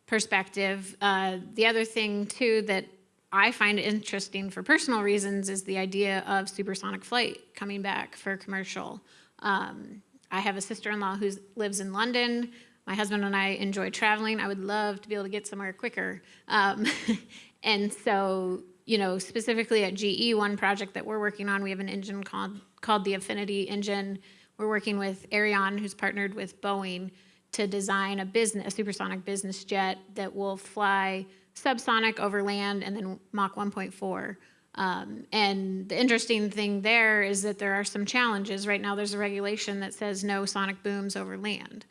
Speaker 4: perspective. Uh, the other thing too that I find interesting for personal reasons is the idea of supersonic flight coming back for commercial. Um, I have a sister-in-law who lives in London. My husband and I enjoy traveling. I would love to be able to get somewhere quicker. Um, and so, you know, specifically at GE, one project that we're working on, we have an engine called, called the Affinity engine. We're working with Aerion, who's partnered with Boeing, to design a business, a supersonic business jet that will fly subsonic over land and then Mach 1.4. Um, and the interesting thing there is that there are some challenges. Right now, there's a regulation that says no sonic booms over land.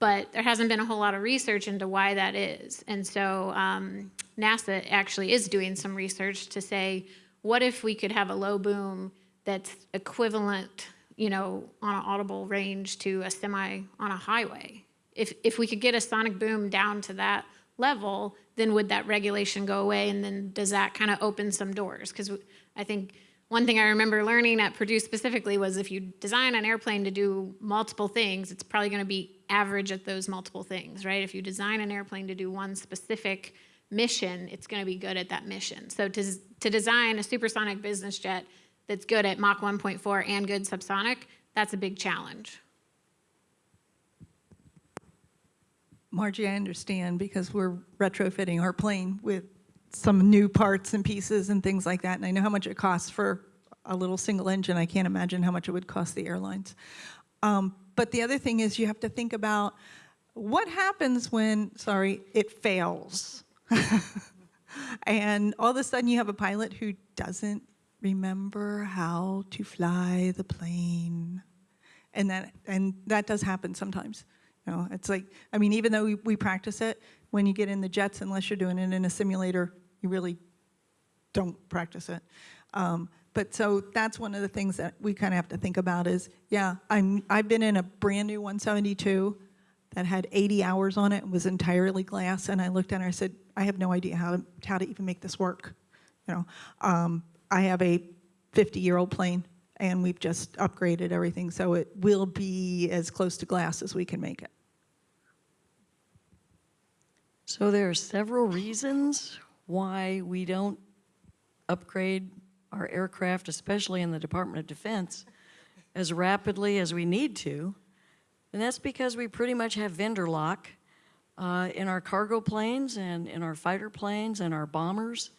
Speaker 4: But there hasn't been a whole lot of research into why that is. And so um, NASA actually is doing some research to say, what if we could have a low boom that's equivalent, you know, on an audible range to a semi on a highway? If, if we could get a sonic boom down to that level, then would that regulation go away? And then does that kind of open some doors? Because I think one thing I remember learning at Purdue specifically was if you design an airplane to do multiple things, it's probably going to be average at those multiple things, right? If you design an airplane to do one specific mission, it's going to be good at that mission. So to, to design a supersonic business jet that's good at Mach 1.4 and good subsonic, that's a big challenge.
Speaker 5: Margie, I understand because we're retrofitting our plane with some new parts and pieces and things like that, and I know how much it costs for a little single engine. I can't imagine how much it would cost the airlines. Um, But the other thing is you have to think about what happens when, sorry, it fails. And all of a sudden you have a pilot who doesn't remember how to fly the plane. And that, and that does happen sometimes. You know, it's like, I mean, even though we, we practice it, when you get in the jets, unless you're doing it in a simulator, you really don't practice it. Um, but so that's one of the things that we kind of have to think about is, yeah, I'm, I've been in a brand new 172 that had 80 hours on it and was entirely glass, and I looked at it and I said, I have no idea how to, how to even make this work. You know, um, I have a 50-year-old plane, and we've just upgraded everything, so it will be as close to glass as we can make it.
Speaker 6: So there are several reasons why we don't upgrade our aircraft, especially in the Department of Defense, as rapidly as we need to. And that's because we pretty much have vendor lock uh, in our cargo planes and in our fighter planes and our bombers.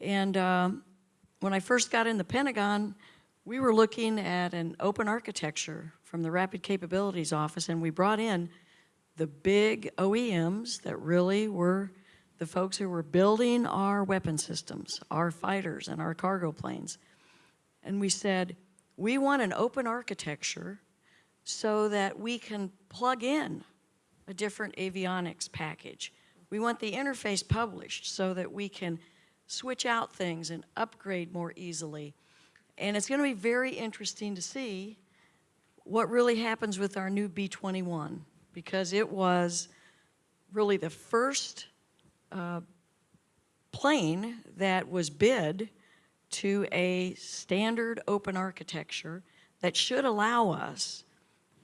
Speaker 6: And um, when I first got in the Pentagon, we were looking at an open architecture from the Rapid Capabilities Office, and we brought in the big OEMs that really were the folks who were building our weapon systems, our fighters and our cargo planes. And we said, we want an open architecture so that we can plug in a different avionics package. We want the interface published so that we can switch out things and upgrade more easily. And it's going to be very interesting to see what really happens with our new B-21 because it was really the first uh, plane that was bid to a standard open architecture that should allow us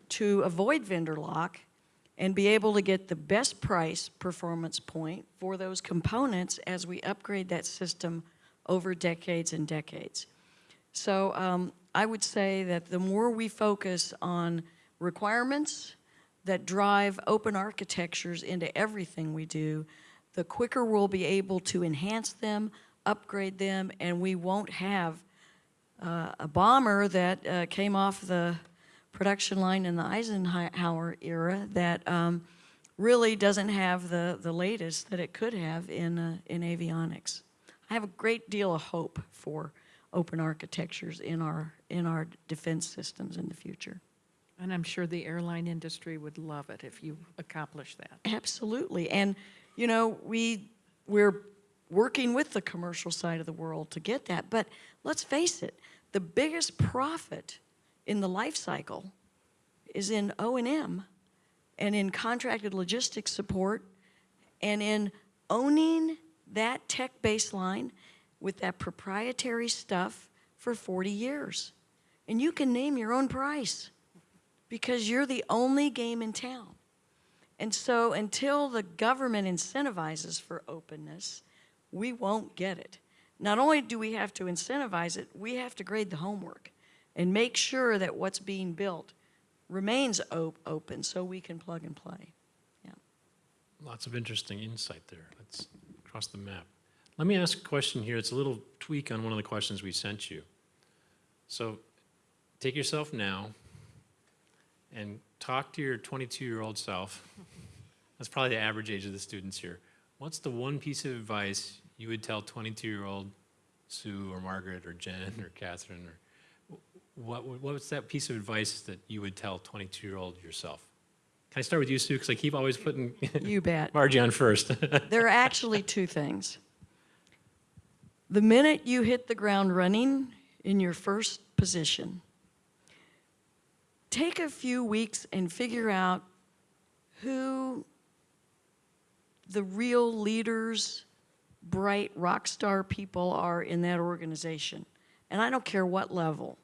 Speaker 6: to avoid vendor lock and be able to get the best price performance point for those components as we upgrade that system over decades and decades. So um, I would say that the more we focus on requirements that drive open architectures into everything we do, the quicker we'll be able to enhance them, upgrade them, and we won't have uh, a bomber that uh, came off the production line in the Eisenhower era that um, really doesn't have the, the latest that it could have in, uh, in avionics. I have a great deal of hope for open architectures in our, in our defense systems in the future.
Speaker 2: And I'm sure the airline industry would love it if you accomplish that.
Speaker 6: Absolutely. And, you know, we, we're working with the commercial side of the world to get that. But let's face it, the biggest profit in the life cycle is in O&M and in contracted logistics support and in owning that tech baseline with that proprietary stuff for 40 years. And you can name your own price because you're the only game in town. And so until the government incentivizes for openness, we won't get it. Not only do we have to incentivize it, we have to grade the homework and make sure that what's being built remains op open so we can plug and play. Yeah.
Speaker 1: Lots of interesting insight there. Let's cross the map. Let me ask a question here. It's a little tweak on one of the questions we sent you. So take yourself now and talk to your 22-year-old self. That's probably the average age of the students here. What's the one piece of advice you would tell 22-year-old Sue or Margaret or Jen or Catherine or what, what was that piece of advice that you would tell 22-year-old yourself? Can I start with you, Sue? Because I keep always putting
Speaker 6: You bet.
Speaker 1: Margie on first.
Speaker 6: There are actually two things. The minute you hit the ground running in your first position, take a few weeks and figure out who the real leaders, bright rock star people are in that organization. And I don't care what level.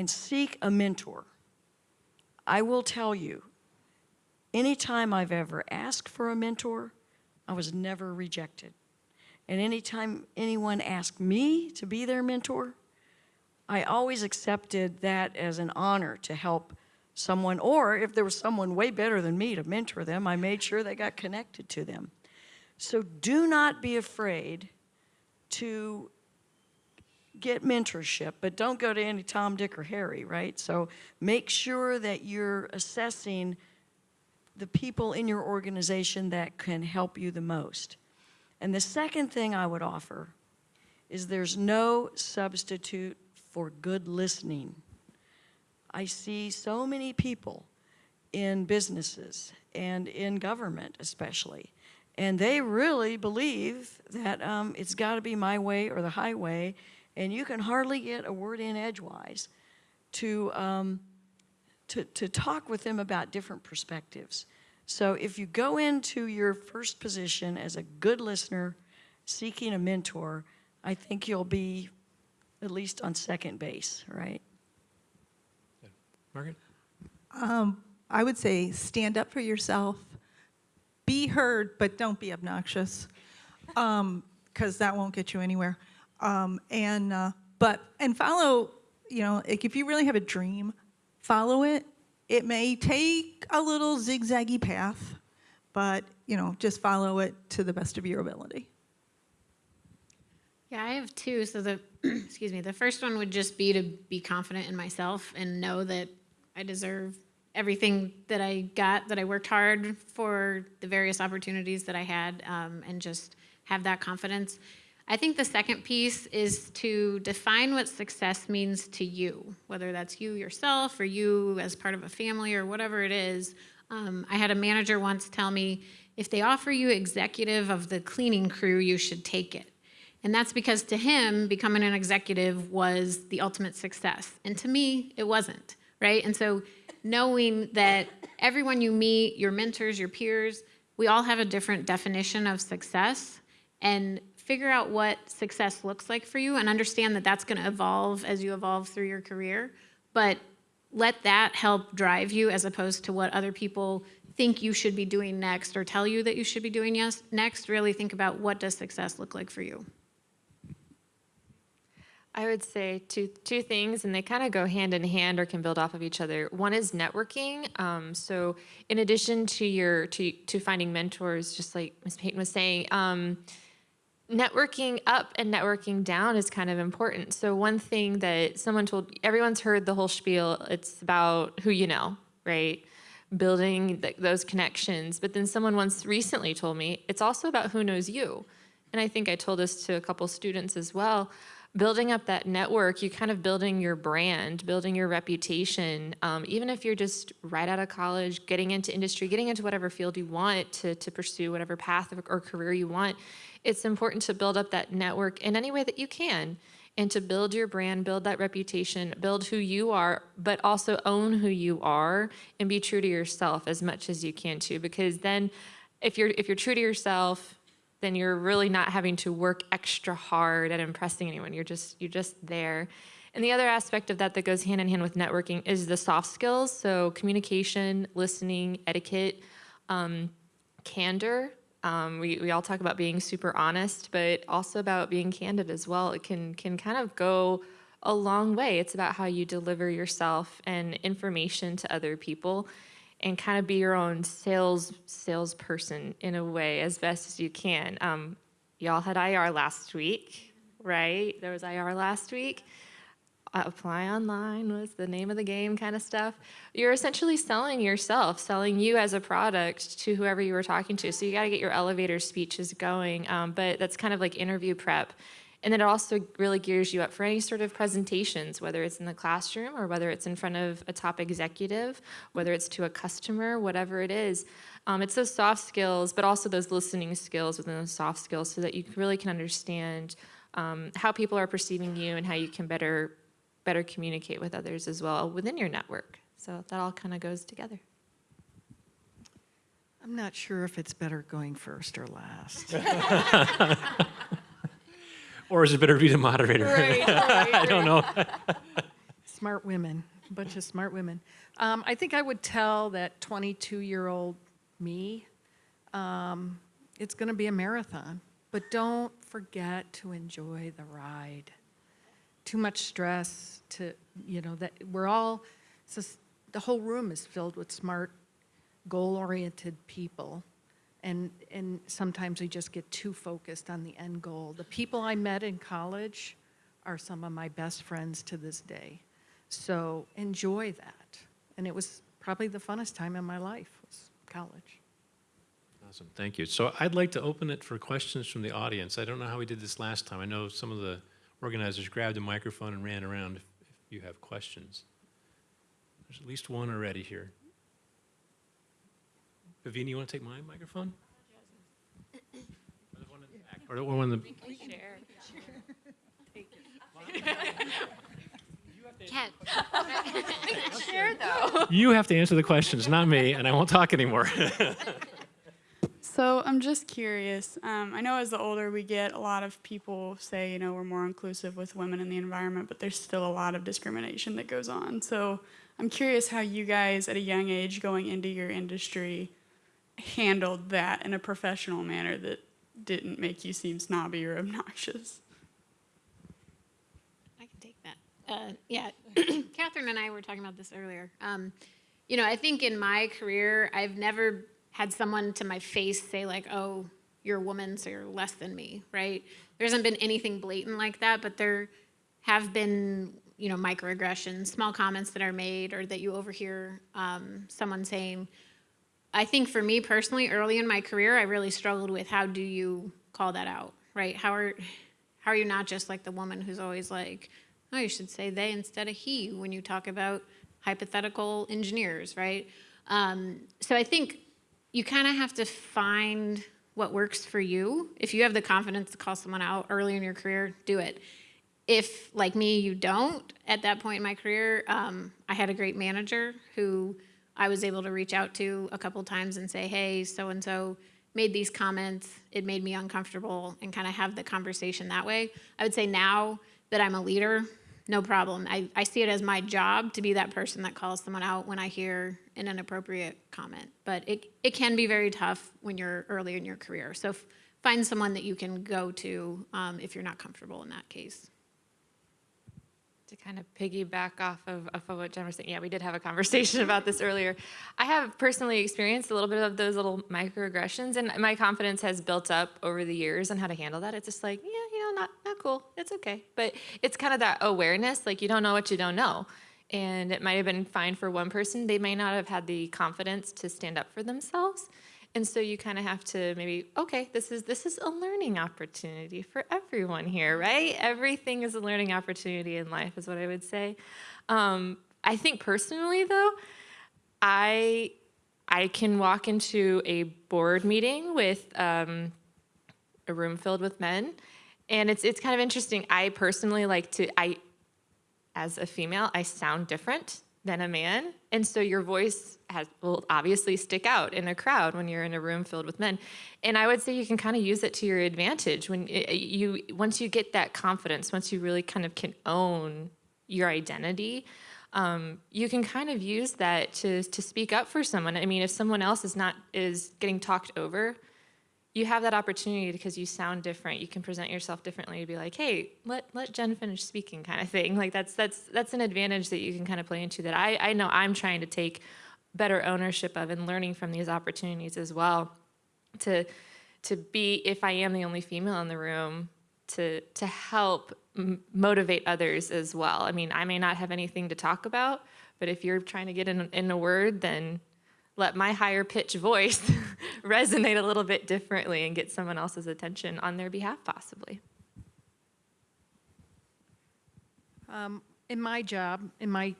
Speaker 6: And seek a mentor. I will tell you, anytime I've ever asked for a mentor, I was never rejected. And anytime anyone asked me to be their mentor, I always accepted that as an honor to help someone, or if there was someone way better than me to mentor them, I made sure they got connected to them. So do not be afraid to get mentorship, but don't go to any Tom, Dick, or Harry, right? So make sure that you're assessing the people in your organization that can help you the most. And the second thing I would offer is there's no substitute for good listening. I see so many people in businesses and in government especially, and they really believe that um, it's got to be my way or the highway, and you can hardly get a word in edgewise to, um, to, to talk with them about different perspectives. So if you go into your first position as a good listener, seeking a mentor, I think you'll be at least on second base, right?
Speaker 1: Margaret?
Speaker 5: I would say stand up for yourself, be heard, but don't be obnoxious, because that won't get you anywhere. Um, and uh, but and follow, you know, like if you really have a dream, follow it. It may take a little zigzaggy path, but you know, just follow it to the best of your ability.
Speaker 4: Yeah, I have two. So the excuse me, the first one would just be to be confident in myself and know that I deserve everything that I got, that I worked hard for the various opportunities that I had, um, and just have that confidence. I think the second piece is to define what success means to you, whether that's you yourself or you as part of a family or whatever it is. Um, I had a manager once tell me, if they offer you executive of the cleaning crew, you should take it. And that's because to him, becoming an executive was the ultimate success. And to me, it wasn't, right? And so knowing that everyone you meet, your mentors, your peers, we all have a different definition of success and figure out what success looks like for you and understand that that's going to evolve as you evolve through your career. But let that help drive you as opposed to what other people think you should be doing next or tell you that you should be doing yes, next. Really think about what does success look like for you.
Speaker 3: I would say two two things, and they kind of go hand in hand or can build off of each other. One is networking. Um, so, in addition to your to to finding mentors, just like Ms. Payton was saying, um, networking up and networking down is kind of important. So, one thing that someone told everyone's heard the whole spiel. It's about who you know, right? Building th- those connections. But then someone once recently told me it's also about who knows you. And I think I told this to a couple students as well building up that network, you kind of building your brand, building your reputation. Um, even if you're just right out of college, getting into industry, getting into whatever field you want to, to pursue, whatever path or career you want, it's important to build up that network in any way that you can and to build your brand, build that reputation, build who you are, but also own who you are and be true to yourself as much as you can too. Because then if you're if you're true to yourself, then you're really not having to work extra hard at impressing anyone. You're just you're just there. And the other aspect of that that goes hand in hand with networking is the soft skills. So communication, listening, etiquette, um, candor. Um, we, we all talk about being super honest, but also about being candid as well. It can can kind of go a long way. It's about how you deliver yourself and information to other people and kind of be your own sales salesperson in a way as best as you can. Um, y'all had IR last week, right? There was IR last week. Uh, apply online was the name of the game kind of stuff. You're essentially selling yourself, selling you as a product to whoever you were talking to. So you got to get your elevator speeches going. Um, but that's kind of like interview prep. And then it also really gears you up for any sort of presentations, whether it's in the classroom or whether it's in front of a top executive, whether it's to a customer, whatever it is. Um, it's those soft skills, but also those listening skills within those soft skills so that you really can understand um, how people are perceiving you and how you can better, better communicate with others as well within your network. So that all kind of goes together.
Speaker 2: I'm not sure if it's better going first or last.
Speaker 1: Or is it better to be the moderator? I don't know.
Speaker 2: smart women, a bunch of smart women. Um, I think I would tell that 22-year-old me, um, it's going to be a marathon, but don't forget to enjoy the ride. Too much stress to, you know, that we're all, it's just, the whole room is filled with smart, goal-oriented people. And, and sometimes we just get too focused on the end goal. The people I met in college are some of my best friends to this day. So enjoy that. And it was probably the funnest time in my life was college.
Speaker 1: Awesome, thank you. So I'd like to open it for questions from the audience. I don't know how we did this last time. I know some of the organizers grabbed a microphone and ran around if, if you have questions. There's at least one already here. Pavini, you want to take my microphone? Or the one in the back, Or the one in the,
Speaker 4: Cat.
Speaker 1: you have to answer the questions, not me, and I won't talk anymore.
Speaker 7: So I'm just curious. Um, I know as the older we get, a lot of people say, you know, we're more inclusive with women in the environment, but there's still a lot of discrimination that goes on. So I'm curious how you guys, at a young age, going into your industry, handled that in a professional manner that didn't make you seem snobby or obnoxious.
Speaker 4: I can take that. Uh, yeah, Catherine and I were talking about this earlier. Um, you know, I think in my career, I've never had someone to my face say like, "Oh, you're a woman, so you're less than me," right? There hasn't been anything blatant like that, but there have been, you know, microaggressions, small comments that are made, or that you overhear um, someone saying. I think for me personally, early in my career, I really struggled with how do you call that out, right? How are how are you not just like the woman who's always like, oh, you should say they instead of he when you talk about hypothetical engineers, right? Um, so I think you kind of have to find what works for you. If you have the confidence to call someone out early in your career, do it. If, like me, you don't, at that point in my career, um, I had a great manager who I was able to reach out to a couple times and say, hey, so and so made these comments. It made me uncomfortable and kind of have the conversation that way. I would say now that I'm a leader, no problem. I, I see it as my job to be that person that calls someone out when I hear an inappropriate comment. But it, it can be very tough when you're early in your career. So find someone that you can go to um, if you're not comfortable in that case.
Speaker 3: To kind of piggyback off of, of what Jen was saying, yeah, we did have a conversation about this earlier. I have personally experienced a little bit of those little microaggressions, and my confidence has built up over the years on how to handle that. It's just like, yeah, you know, not not cool. It's okay, but it's kind of that awareness, like you don't know what you don't know, and it might have been fine for one person. They may not have had the confidence to stand up for themselves. And so you kind of have to maybe, okay, this is this is a learning opportunity for everyone here, right? Everything is a learning opportunity in life, is what I would say. Um, I think personally, though, I I can walk into a board meeting with um, a room filled with men, and it's it's kind of interesting. I personally like to I as a female, I sound different than a man. And so your voice has will obviously stick out in a crowd when you're in a room filled with men. And I would say you can kind of use it to your advantage when it, you once you get that confidence, once you really kind of can own your identity, um, you can kind of use that to to speak up for someone. I mean, if someone else is not is getting talked over, you have that opportunity because you sound different. You can present yourself differently to be like, hey, let let Jen finish speaking, kind of thing. Like that's that's that's an advantage that you can kind of play into that I I know I'm trying to take better ownership of and learning from these opportunities as well. To to be if I am the only female in the room to to help motivate others as well. I mean, I may not have anything to talk about, but if you're trying to get in in a word, then let my higher pitch voice resonate a little bit differently and get someone else's attention on their behalf, possibly.
Speaker 2: Um, in my job, in my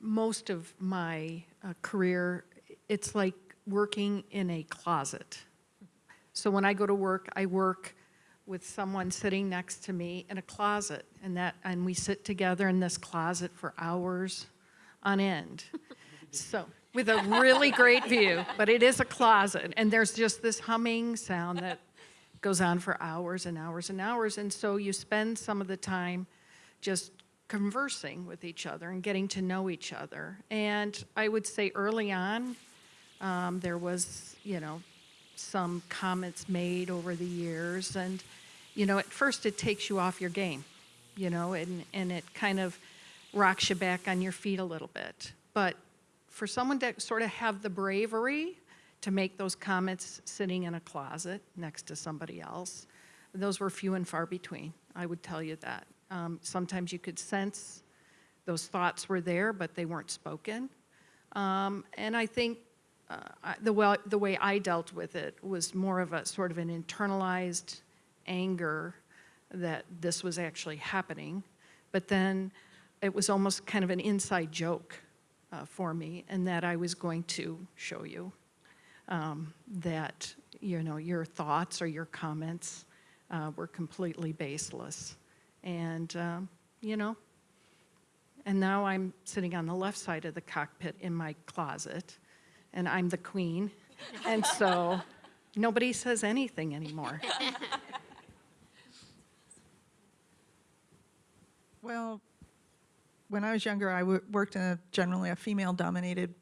Speaker 2: most of my uh, career, it's like working in a closet. So when I go to work, I work with someone sitting next to me in a closet, and that and we sit together in this closet for hours on end. so with a really great view, but it is a closet, and there's just this humming sound that goes on for hours and hours and hours, and so you spend some of the time just conversing with each other and getting to know each other. And I would say early on, um, there was, you know, some comments made over the years. And, you know, at first it takes you off your game, you know, and, and it kind of rocks you back on your feet a little bit. But for someone to sort of have the bravery to make those comments sitting in a closet next to somebody else. Those were few and far between, I would tell you that. Um, Sometimes you could sense those thoughts were there, but they weren't spoken. Um, And I think uh, the way, the way I dealt with it was more of a sort of an internalized anger that this was actually happening. But then it was almost kind of an inside joke uh, for me, and that I was going to show you um, that, you know, your thoughts or your comments uh, were completely baseless. And, um, you know, and now I'm sitting on the left side of the cockpit in my closet, and I'm the queen. And so nobody says anything anymore.
Speaker 5: Well, when I was younger, I worked in a generally a female-dominated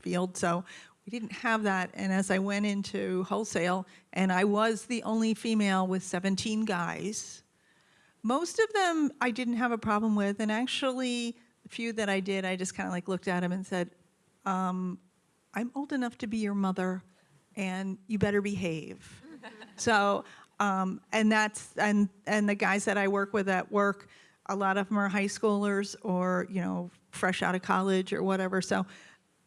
Speaker 5: field, so we didn't have that. And as I went into wholesale, and I was the only female with 17 guys, most of them I didn't have a problem with, and actually, the few that I did, I just kind of like looked at them and said, um, "I'm old enough to be your mother, and you better behave." so, um, and that's and and the guys that I work with at work, a lot of them are high schoolers or you know fresh out of college or whatever. So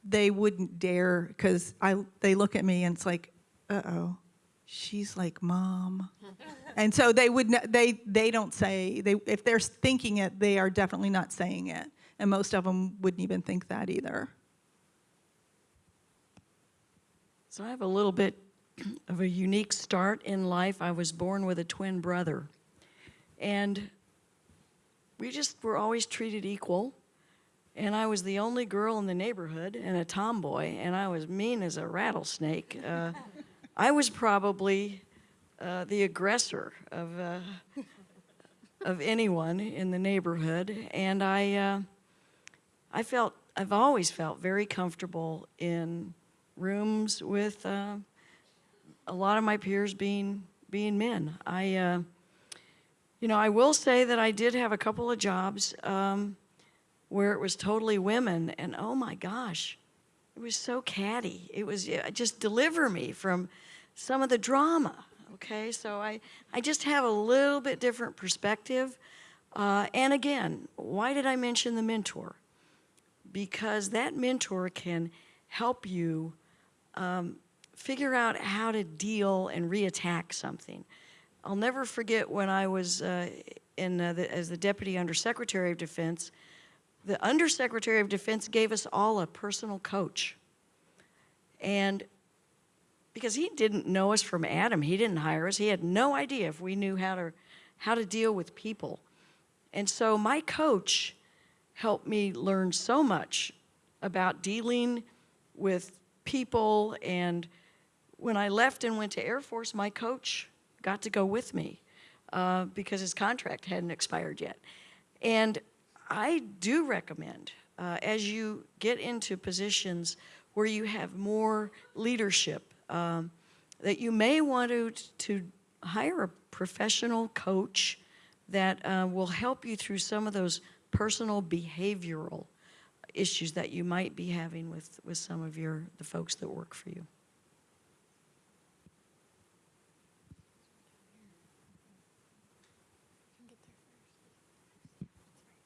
Speaker 5: they wouldn't dare because I they look at me and it's like, uh oh, she's like mom. And so they would they they don't say they if they're thinking it they are definitely not saying it and most of them wouldn't even think that either.
Speaker 6: So I have a little bit of a unique start in life. I was born with a twin brother. And we just were always treated equal. And I was the only girl in the neighborhood and a tomboy, and I was mean as a rattlesnake. Uh, I was probably uh, the aggressor of, uh, of anyone in the neighborhood. And I, uh, I felt, I've always felt very comfortable in rooms with uh, a lot of my peers being being men. I, uh, you know, I will say that I did have a couple of jobs um, where it was totally women, and oh my gosh, it was so catty. It was yeah, just deliver me from some of the drama. Okay, so I I just have a little bit different perspective. Uh, and again, why did I mention the mentor? Because that mentor can help you um, figure out how to deal and reattack something. I'll never forget when I was uh, in uh, the, as the Deputy Undersecretary of Defense, the Undersecretary of Defense gave us all a personal coach. And because he didn't know us from Adam, he didn't hire us, he had no idea if we knew how to, how to deal with people. And so my coach helped me learn so much about dealing with people and when I left and went to Air Force, my coach got to go with me uh, because his contract hadn't expired yet. And I do recommend, uh, as you get into positions where you have more leadership, um, that you may want to, to hire a professional coach that uh, will help you through some of those personal behavioral issues that you might be having with, with some of your, the folks that work for you.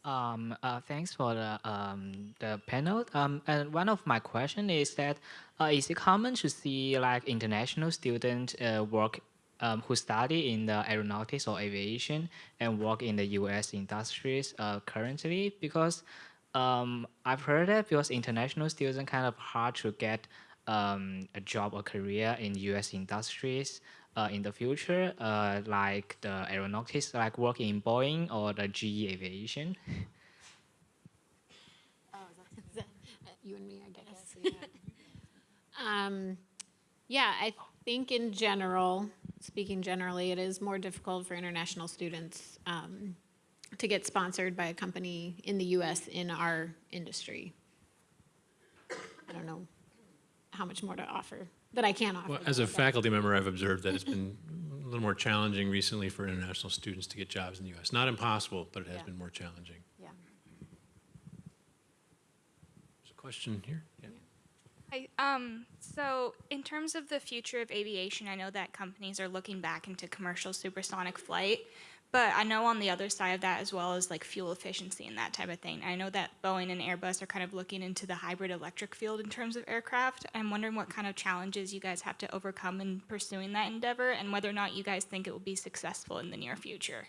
Speaker 8: Um, uh, thanks for the um, the panel. Um, and one of my question is that uh, is it common to see like international students uh, work um, who study in the aeronautics or aviation and work in the U.S. industries uh, currently? Because um, I've heard that because international students kind of hard to get um, a job or career in U.S. industries in the future, uh, like the aeronautics, like working in Boeing or the GE Aviation.
Speaker 4: You and me, I guess. Um, yeah, I think in general, speaking generally, it is more difficult for international students um, to get sponsored by a company in the U.S. in our industry. I don't know how much more to offer that I can offer.
Speaker 1: Well, as a faculty member, I've observed that it's been a little more challenging recently for international students to get jobs in the U.S. Not impossible, but it has
Speaker 4: Yeah.
Speaker 1: been more challenging.
Speaker 4: Yeah.
Speaker 1: There's a question here? Yeah.
Speaker 9: Hi. Um, so, in terms of the future of aviation, I know that companies are looking back into commercial supersonic flight, but I know on the other side of that as well as like fuel efficiency and that type of thing. I know that Boeing and Airbus are kind of looking into the hybrid electric field in terms of aircraft. I'm wondering what kind of challenges you guys have to overcome in pursuing that endeavor and whether or not you guys think it will be successful in the near future.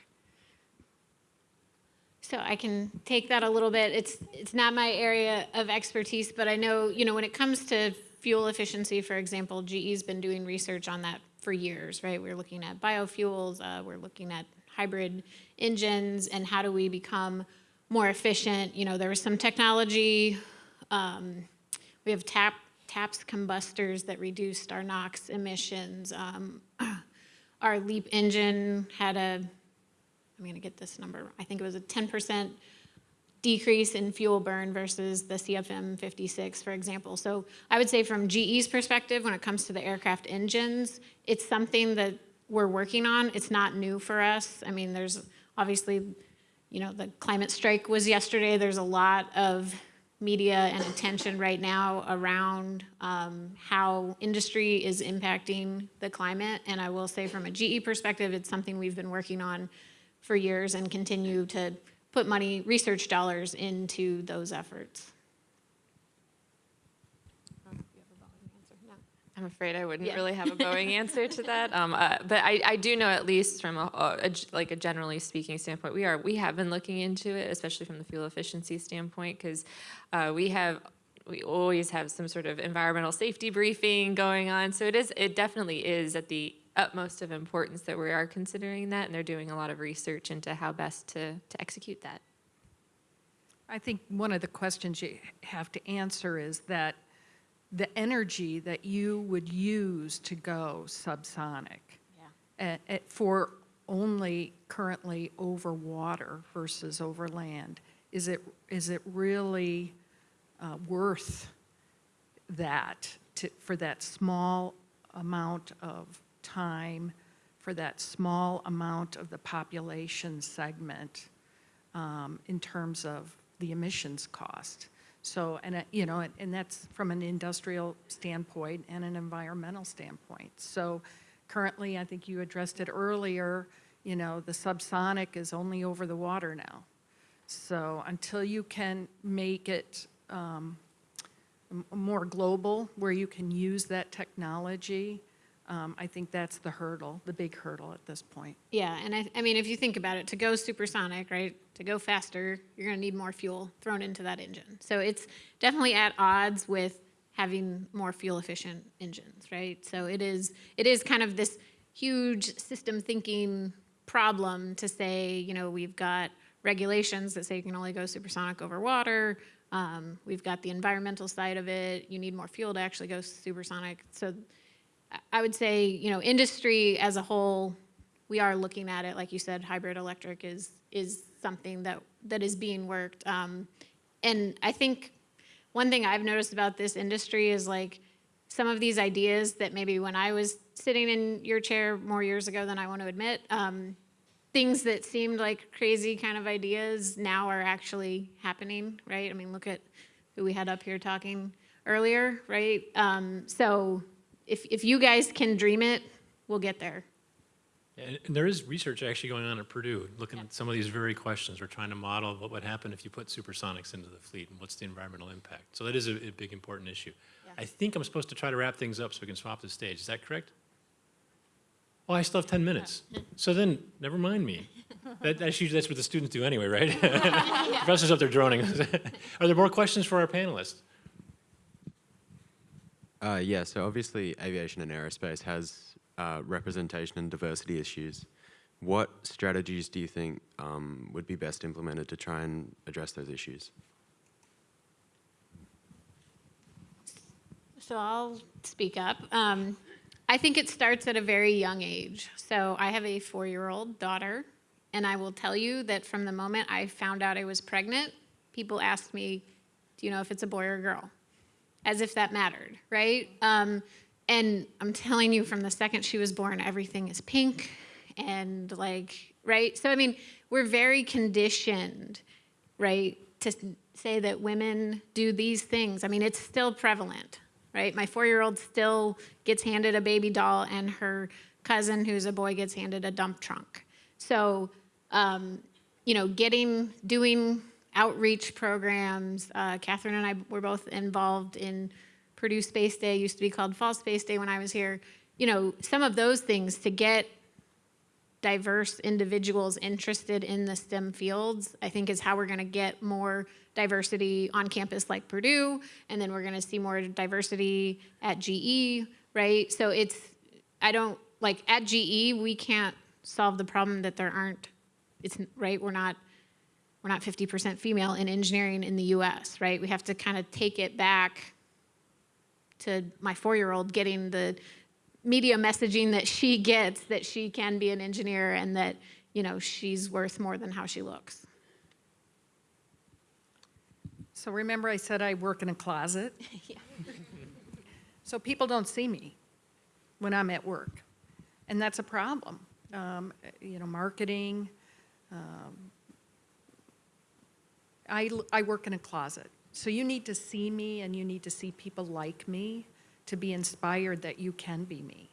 Speaker 4: So I can take that a little bit. It's, it's not my area of expertise, but I know, you know, when it comes to fuel efficiency, for example, GE's been doing research on that for years, right? We're looking at biofuels, uh, we're looking at hybrid engines, and how do we become more efficient? You know, there was some technology, um, we have tap, TAPS combustors that reduced our NOx emissions. Um, our LEAP engine had a I'm gonna get this number, I think it was a ten percent decrease in fuel burn versus the CFM fifty-six, for example. So I would say from GE's perspective, when it comes to the aircraft engines, it's something that we're working on. It's not new for us. I mean, there's obviously, you know, the climate strike was yesterday. There's a lot of media and attention right now around um, how industry is impacting the climate. And I will say from a GE perspective, it's something we've been working on for years and continue to put money, research dollars into those efforts.
Speaker 3: I'm afraid I wouldn't
Speaker 4: Yeah.
Speaker 3: really have a Boeing answer to that. Um, uh, but I, I do know at least from a, a- a g- like a generally speaking standpoint, we are we have been looking into it, especially from the fuel efficiency standpoint, because uh, we have we always have some sort of environmental safety briefing going on. So it is it definitely is at the utmost of importance that we are considering that, and they're doing a lot of research into how best to to execute that.
Speaker 2: I think one of the questions you have to answer is that the energy that you would use to go subsonic
Speaker 4: Yeah.
Speaker 2: uh, uh, for only currently over water versus over land, is it, is it really uh, worth that to, for that small amount of time, for that small amount of the population segment um, in terms of the emissions cost? So, and, uh, you know, and- and that's from an industrial standpoint and an environmental standpoint. So currently, I think you addressed it earlier, you know, the subsonic is only over the water now. So until you can make it um, more global, where you can use that technology, um, I think that's the hurdle, the big hurdle at this point.
Speaker 4: Yeah, and I, I mean, if you think about it, to go supersonic, right, to go faster, you're gonna need more fuel thrown into that engine. So it's definitely at odds with having more fuel efficient engines, right? So it is, it is kind of this huge system thinking problem to say, you know, we've got regulations that say you can only go supersonic over water. Um, we've got the environmental side of it. You need more fuel to actually go supersonic. So I- would say, you know, industry as a whole, we are looking at it, like you said, hybrid electric is, is something that, that is being worked. Um, and I think one thing I've noticed about this industry is like, some of these ideas that maybe when I was sitting in your chair more years ago than I want to admit, um, things that seemed like crazy kind of ideas now are actually happening, right? I mean, look at who we had up here talking earlier, right? Um, so if, if you guys can dream it, we'll get there.
Speaker 1: And there is research actually going on at Purdue, looking at some of these very questions. We're trying to model what would happen if you put supersonics into the fleet and what's the environmental impact. So that is a, a big, important issue. I think I'm supposed to try to wrap things up so we can swap the stage. Is that correct? Oh, I still have 10 minutes. So then, never mind me. That, that's usually, that's what the students do anyway, right? Professor's up there droning. Are there more questions for our panelists?
Speaker 10: Uh, yeah, so obviously aviation and aerospace has uh, representation and diversity issues. What strategies do you think um, would be best implemented to try and address those issues?
Speaker 4: So I'll speak up. Um, I think it starts at a very young age. So I have a four-year-old daughter, and I will tell you that from the moment I found out I was pregnant, people asked me, "Do you know if it's a boy or a girl?" As if that mattered, right? Um, and I'm telling you, from the second she was born, everything is pink, and like, right? So I mean, we're very conditioned, right, to say that women do these things. I mean, it's still prevalent right? My four-year-old still gets handed a baby doll, and her cousin, who's a boy, gets handed a dump trunk. So, um, you know, getting, doing outreach programs. Uh, Catherine and I were both involved in Purdue Space Day, used to be called Fall Space Day when I was here. You know, some of those things to get diverse individuals interested in the STEM fields, I think is how we're gonna get more diversity on campus like Purdue, and then we're gonna see more diversity at GE, right? So it's, I don't, like, at GE, we can't solve the problem that there aren't, it's, right, we're not, we're not 50% female in engineering in the US, right? We have to kind of take it back to my four-year-old getting the media messaging that she gets that she can be an engineer and that you know she's worth more than how she looks
Speaker 2: So remember I said I work in a closet? So people don't see me when I'm at work, and that's a problem. Um, You know, marketing, um, I, I work in a closet. So you need to see me and you need to see people like me to be inspired that you can be me.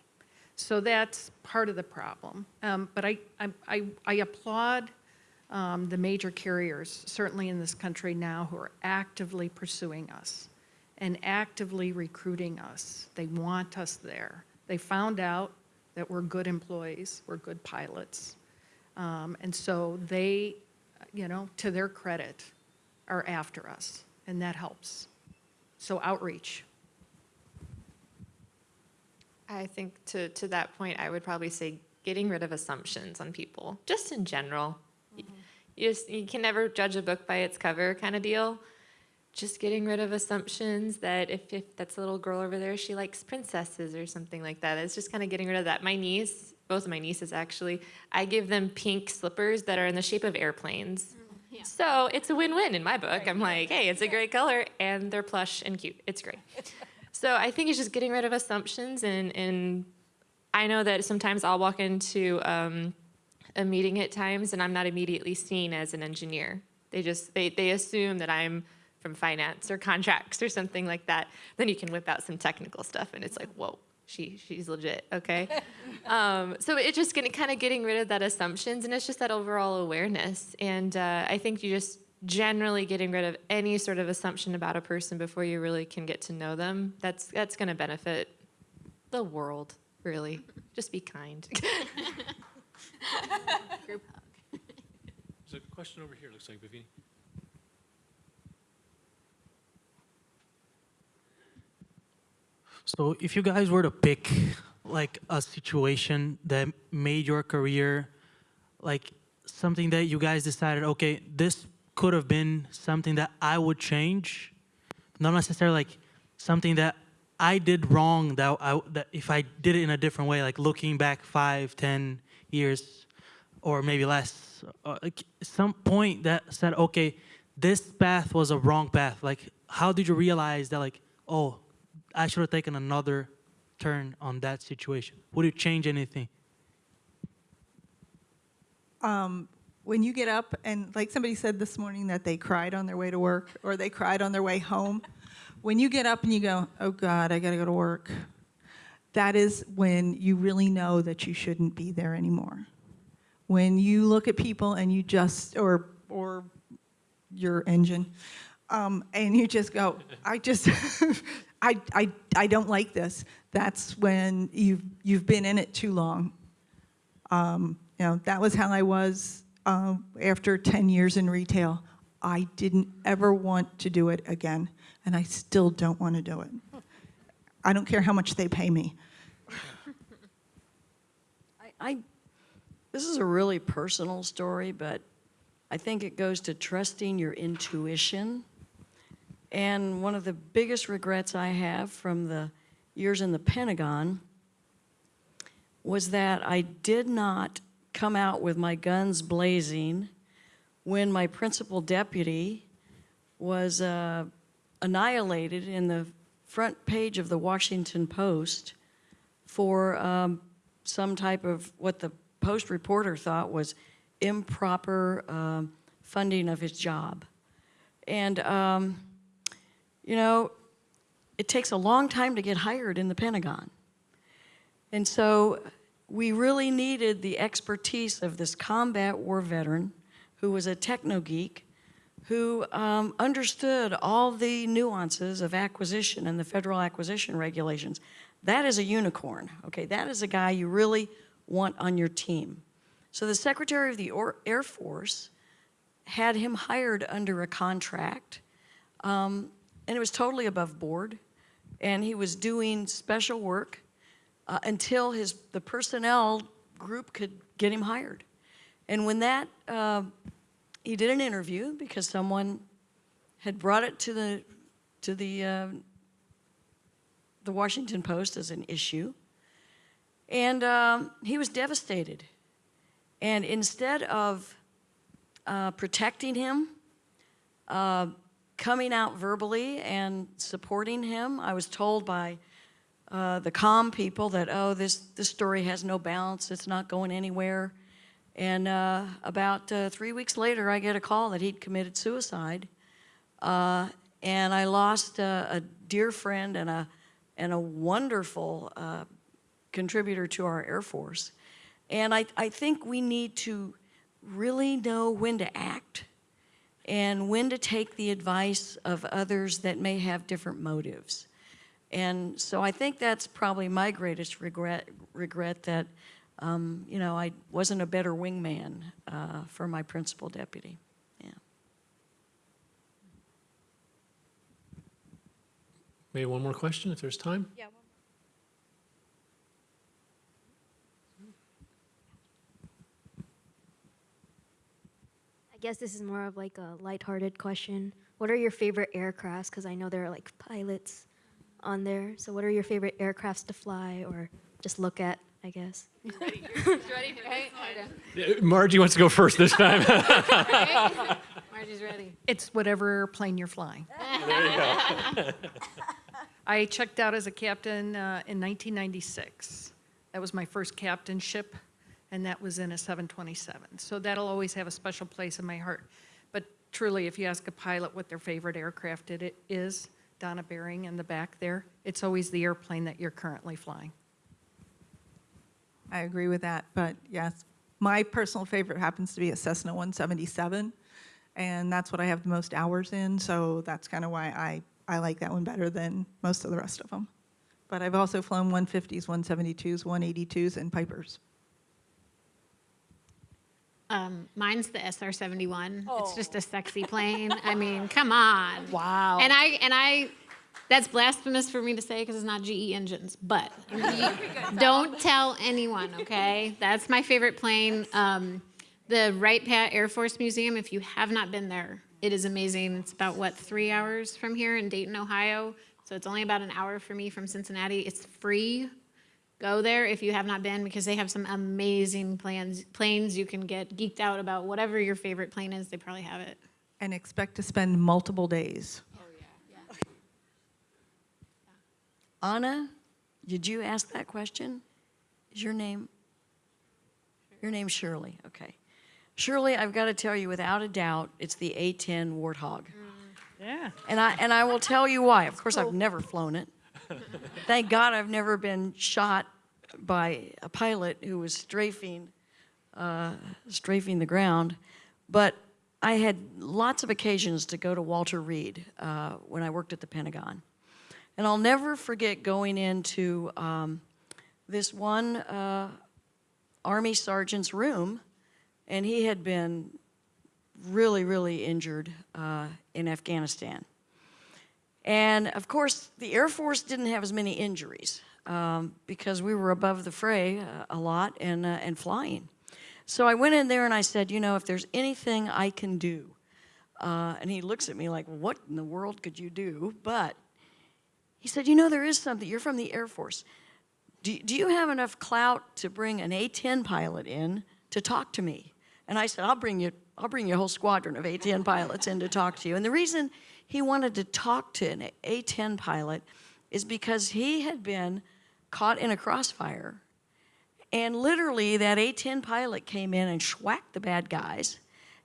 Speaker 2: So that's part of the problem. Um, But I, I- I, I applaud um, the major carriers, certainly in this country now, who are actively pursuing us and actively recruiting us. They want us there. They found out that we're good employees, we're good pilots. Um, And so they, you know, to their credit, are after us, and that helps. So outreach.
Speaker 3: I think to, to that point, I would probably say getting rid of assumptions on people, just in general. Y- mm-hmm. You just, you can never judge a book by its cover kind of deal. Just getting rid of assumptions that if, if that's a little girl over there, she likes princesses or something like that. It's just kind of getting rid of that. My niece, both of my nieces actually, I give them pink slippers that are in the shape of airplanes. Mm-hmm.
Speaker 4: Yeah.
Speaker 3: So it's a win-win in my book. I'm like, hey, it's a great color and they're plush and cute. It's great. So I think it's just getting rid of assumptions and, and I know that sometimes I'll walk into um, a meeting at times and I'm not immediately seen as an engineer. They just, they, they assume that I'm from finance or contracts or something like that. Then you can whip out some technical stuff and it's like, whoa, she, she's legit, okay? um, so it's just gonna, kind of getting rid of that assumptions and it's just that overall awareness. And uh, I think you just generally getting rid of any sort of assumption about a person before you really can get to know them. That's, that's gonna benefit the world, really. Just be kind.
Speaker 4: group hug
Speaker 1: There's a question over here, looks like, Vivian.
Speaker 11: So if you guys were to pick like a situation that made your career like something that you guys decided, okay, this could have been something that I would change, not necessarily like something that I did wrong that, I, that if I did it in a different way, like looking back five, ten years, or maybe less, uh, like some point that said, okay, this path was a wrong path. Like, how did you realize that, like, oh, I should have taken another turn on that situation? Would it change anything?
Speaker 5: um, when you get up and like somebody said this morning that they cried on their way to work or they cried on their way home when you get up and you go oh god i got to go to work that is when you really know that you shouldn't be there anymore when you look at people and you just or or your engine um, and you just go i just I, I i don't like this that's when you've you've been in it too long um, you know, that was how I was um, after 10 years in retail. I didn't ever want to do it again, and I still don't want to do it. I don't care how much they pay me.
Speaker 6: I, I, this is a really personal story, but I think it goes to trusting your intuition. And one of the biggest regrets I have from the years in the Pentagon was that I did not come out with my guns blazing when my principal deputy was uh, annihilated in the front page of the Washington Post for um, some type of what the Post reporter thought was improper um, funding of his job. And, um, you know, it takes a long time to get hired in the Pentagon. And so we really needed the expertise of this combat war veteran who was a techno geek who um, understood all the nuances of acquisition and the federal acquisition regulations. That is a unicorn, okay? That is a guy you really want on your team. So the Secretary of the Air Force had him hired under a contract, um, and it was totally above board, and he was doing special work uh, until his, the personnel group could get him hired. And when that, uh, he did an interview because someone had brought it to the, to the, uh, the Washington Post as an issue. And um, he was devastated. And instead of uh, protecting him, uh, coming out verbally and supporting him, I was told by uh, the calm people that, oh, this, this story has no balance, it's not going anywhere. And uh, about uh, three weeks later, I get a call that he'd committed suicide. Uh, and I lost a, dear friend and a, and a wonderful uh, contributor to our Air Force. And I, I think we need to really know when to act and when to take the advice of others that may have different motives. And so I think that's probably my greatest regret, regret that, um, you know, I wasn't a better wingman uh, for my principal deputy. Yeah.
Speaker 1: Maybe one more question if there's time?
Speaker 9: Yeah.
Speaker 12: I guess this is more of like a lighthearted question. What are your favorite aircrafts? Because I know there are like pilots on there. So what are your favorite aircrafts to fly or just look at, I guess?
Speaker 1: Uh, Margie wants to go first this time.
Speaker 4: Margie's ready.
Speaker 2: It's whatever airplane you're flying. You I checked out as a captain uh, in 1996. That was my first captainship, and that was in a 727. So that'll always have a special place in my heart. But truly, if you ask a pilot what their favorite aircraft it is, Donna Bering in the back there, it's always the airplane that you're currently flying.
Speaker 5: I agree with that, but yes, my personal favorite happens to be a Cessna 177, and that's what I have the most hours in, so that's kind of why I, I like that one better than most of the rest of them. But I've also flown 150s, 172s, 182s, and Pipers.
Speaker 4: Um, mine's the SR-71. It's just a sexy plane. I mean, come on.
Speaker 2: Wow.
Speaker 4: And I and I, that's blasphemous for me to say because it's not GE engines. But don't tell anyone, okay? That's my favorite plane. Um, the Wright Pat Air Force Museum. If you have not been there, it is amazing. It's about what three hours from here in Dayton, Ohio. So it's only about an hour for me from Cincinnati. It's free. Go there if you have not been because they have some amazing plans, planes you can get geeked out about. Whatever your favorite plane is, they probably have it.
Speaker 5: And expect to spend multiple days. Oh yeah. Yeah.
Speaker 6: Anna, did you ask that question? Is your name? Your name's Shirley, okay. Shirley, I've got to tell you, without a doubt, it's the A-10 Warthog. Mm.
Speaker 2: Yeah.
Speaker 6: And I, and I will tell you why. Of course, I've never flown it. Thank God I've never been shot by a pilot who was strafing, uh, strafing the ground. But I had lots of occasions to go to Walter Reed uh, when I worked at the Pentagon. And I'll never forget going into um, this one uh, Army sergeant's room, and he had been really, really injured uh, in Afghanistan. And of course, the Air Force didn't have as many injuries um, because we were above the fray uh, a lot and, uh, and flying. So I went in there and I said, you know, if there's anything I can do, uh, and he looks at me like, what in the world could you do? But he said, you know, there is something. You're from the Air Force. Do, do you have enough clout to bring an A-10 pilot in to talk to me? And I said, I'll bring you, I'll bring you a whole squadron of A-10 pilots in to talk to you. And the reason he wanted to talk to an A-10 pilot is because he had been caught in a crossfire. And literally that A-10 pilot came in and schwacked the bad guys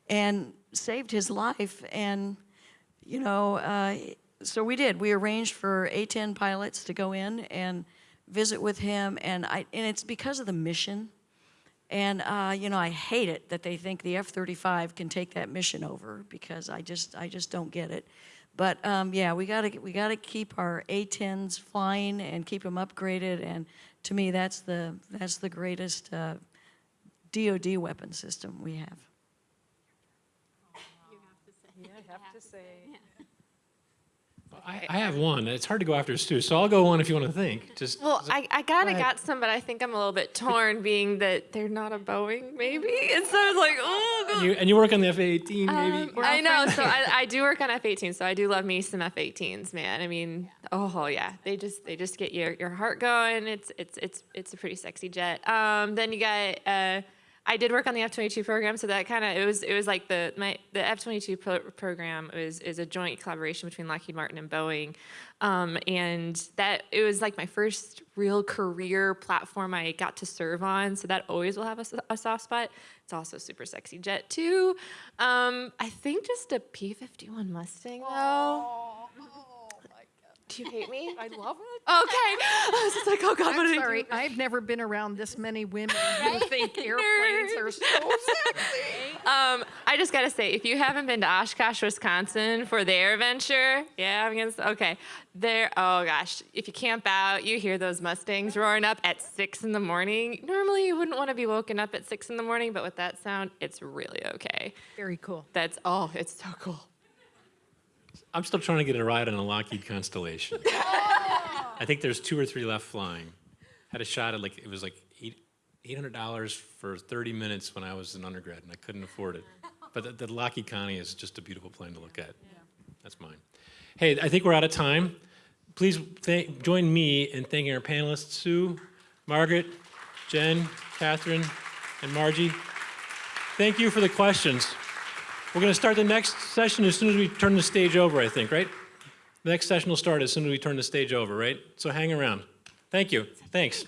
Speaker 6: and saved his life. And, you know, uh, so we did. We arranged for A-10 pilots to go in and visit with him, and I and it's because of the mission. And uh, you know, I hate it that they think the F-35 can take that mission over because I just I just don't get it. But um, yeah, we gotta we gotta keep our A-10s flying and keep them upgraded. And to me, that's the that's the greatest uh, DoD weapon system we have. You have to say.
Speaker 1: Yeah, I, I have one. It's hard to go after Stu, so I'll go one if you want to think. Just
Speaker 3: Well, I, I kind of got some, but I think I'm a little bit torn, being that they're not a Boeing, maybe. And so I was like, oh,
Speaker 1: and you and you work on the F-18 maybe.
Speaker 3: Um, I know. So I, I do work on F-18, so I do love me some F-18s, man. I mean, oh yeah, they just they just get your your heart going. It's it's it's it's a pretty sexy jet. Um, then you got. Uh, I did work on the F-22 program, so that kind of it was it was like the my the F-22 pro- program is is a joint collaboration between Lockheed Martin and Boeing, um, and that it was like my first real career platform I got to serve on. So that always will have a soft spot. It's also a super sexy jet too. Um, I think just a P-51 Mustang though. Do you hate me?
Speaker 2: I love.
Speaker 3: I was just like, oh God, what
Speaker 2: I'm
Speaker 3: did I
Speaker 2: sorry,
Speaker 3: do?
Speaker 2: I've never been around this many women who think airplanes are so sexy.
Speaker 3: Um, I just gotta say, if you haven't been to Oshkosh, Wisconsin for the AirVenture, yeah, I'm gonna, s- okay, there, oh gosh, if you camp out, you hear those Mustangs roaring up at six in the morning. Normally you wouldn't wanna be woken up at six in the morning, but with that sound, it's really okay.
Speaker 2: Very cool.
Speaker 3: That's, oh, it's so cool.
Speaker 1: I'm still trying to get a ride on a Lockheed Constellation. I think there's two or three left flying. Had a shot at like it was like eight eight hundred dollars for 30 minutes when I was an undergrad, and I couldn't afford it. But the, the Lockheed Connie is just a beautiful plane to look at. That's mine. Hey, I think we're out of time. Please thank, join me in thanking our panelists, Sue, Margaret, Jen, Catherine, and Margie. Thank you for the questions. We're going to start the next session as soon as we turn the stage over, I think, right? The next session will start as soon as we turn the stage over, right? So hang around. Thank you. Thanks.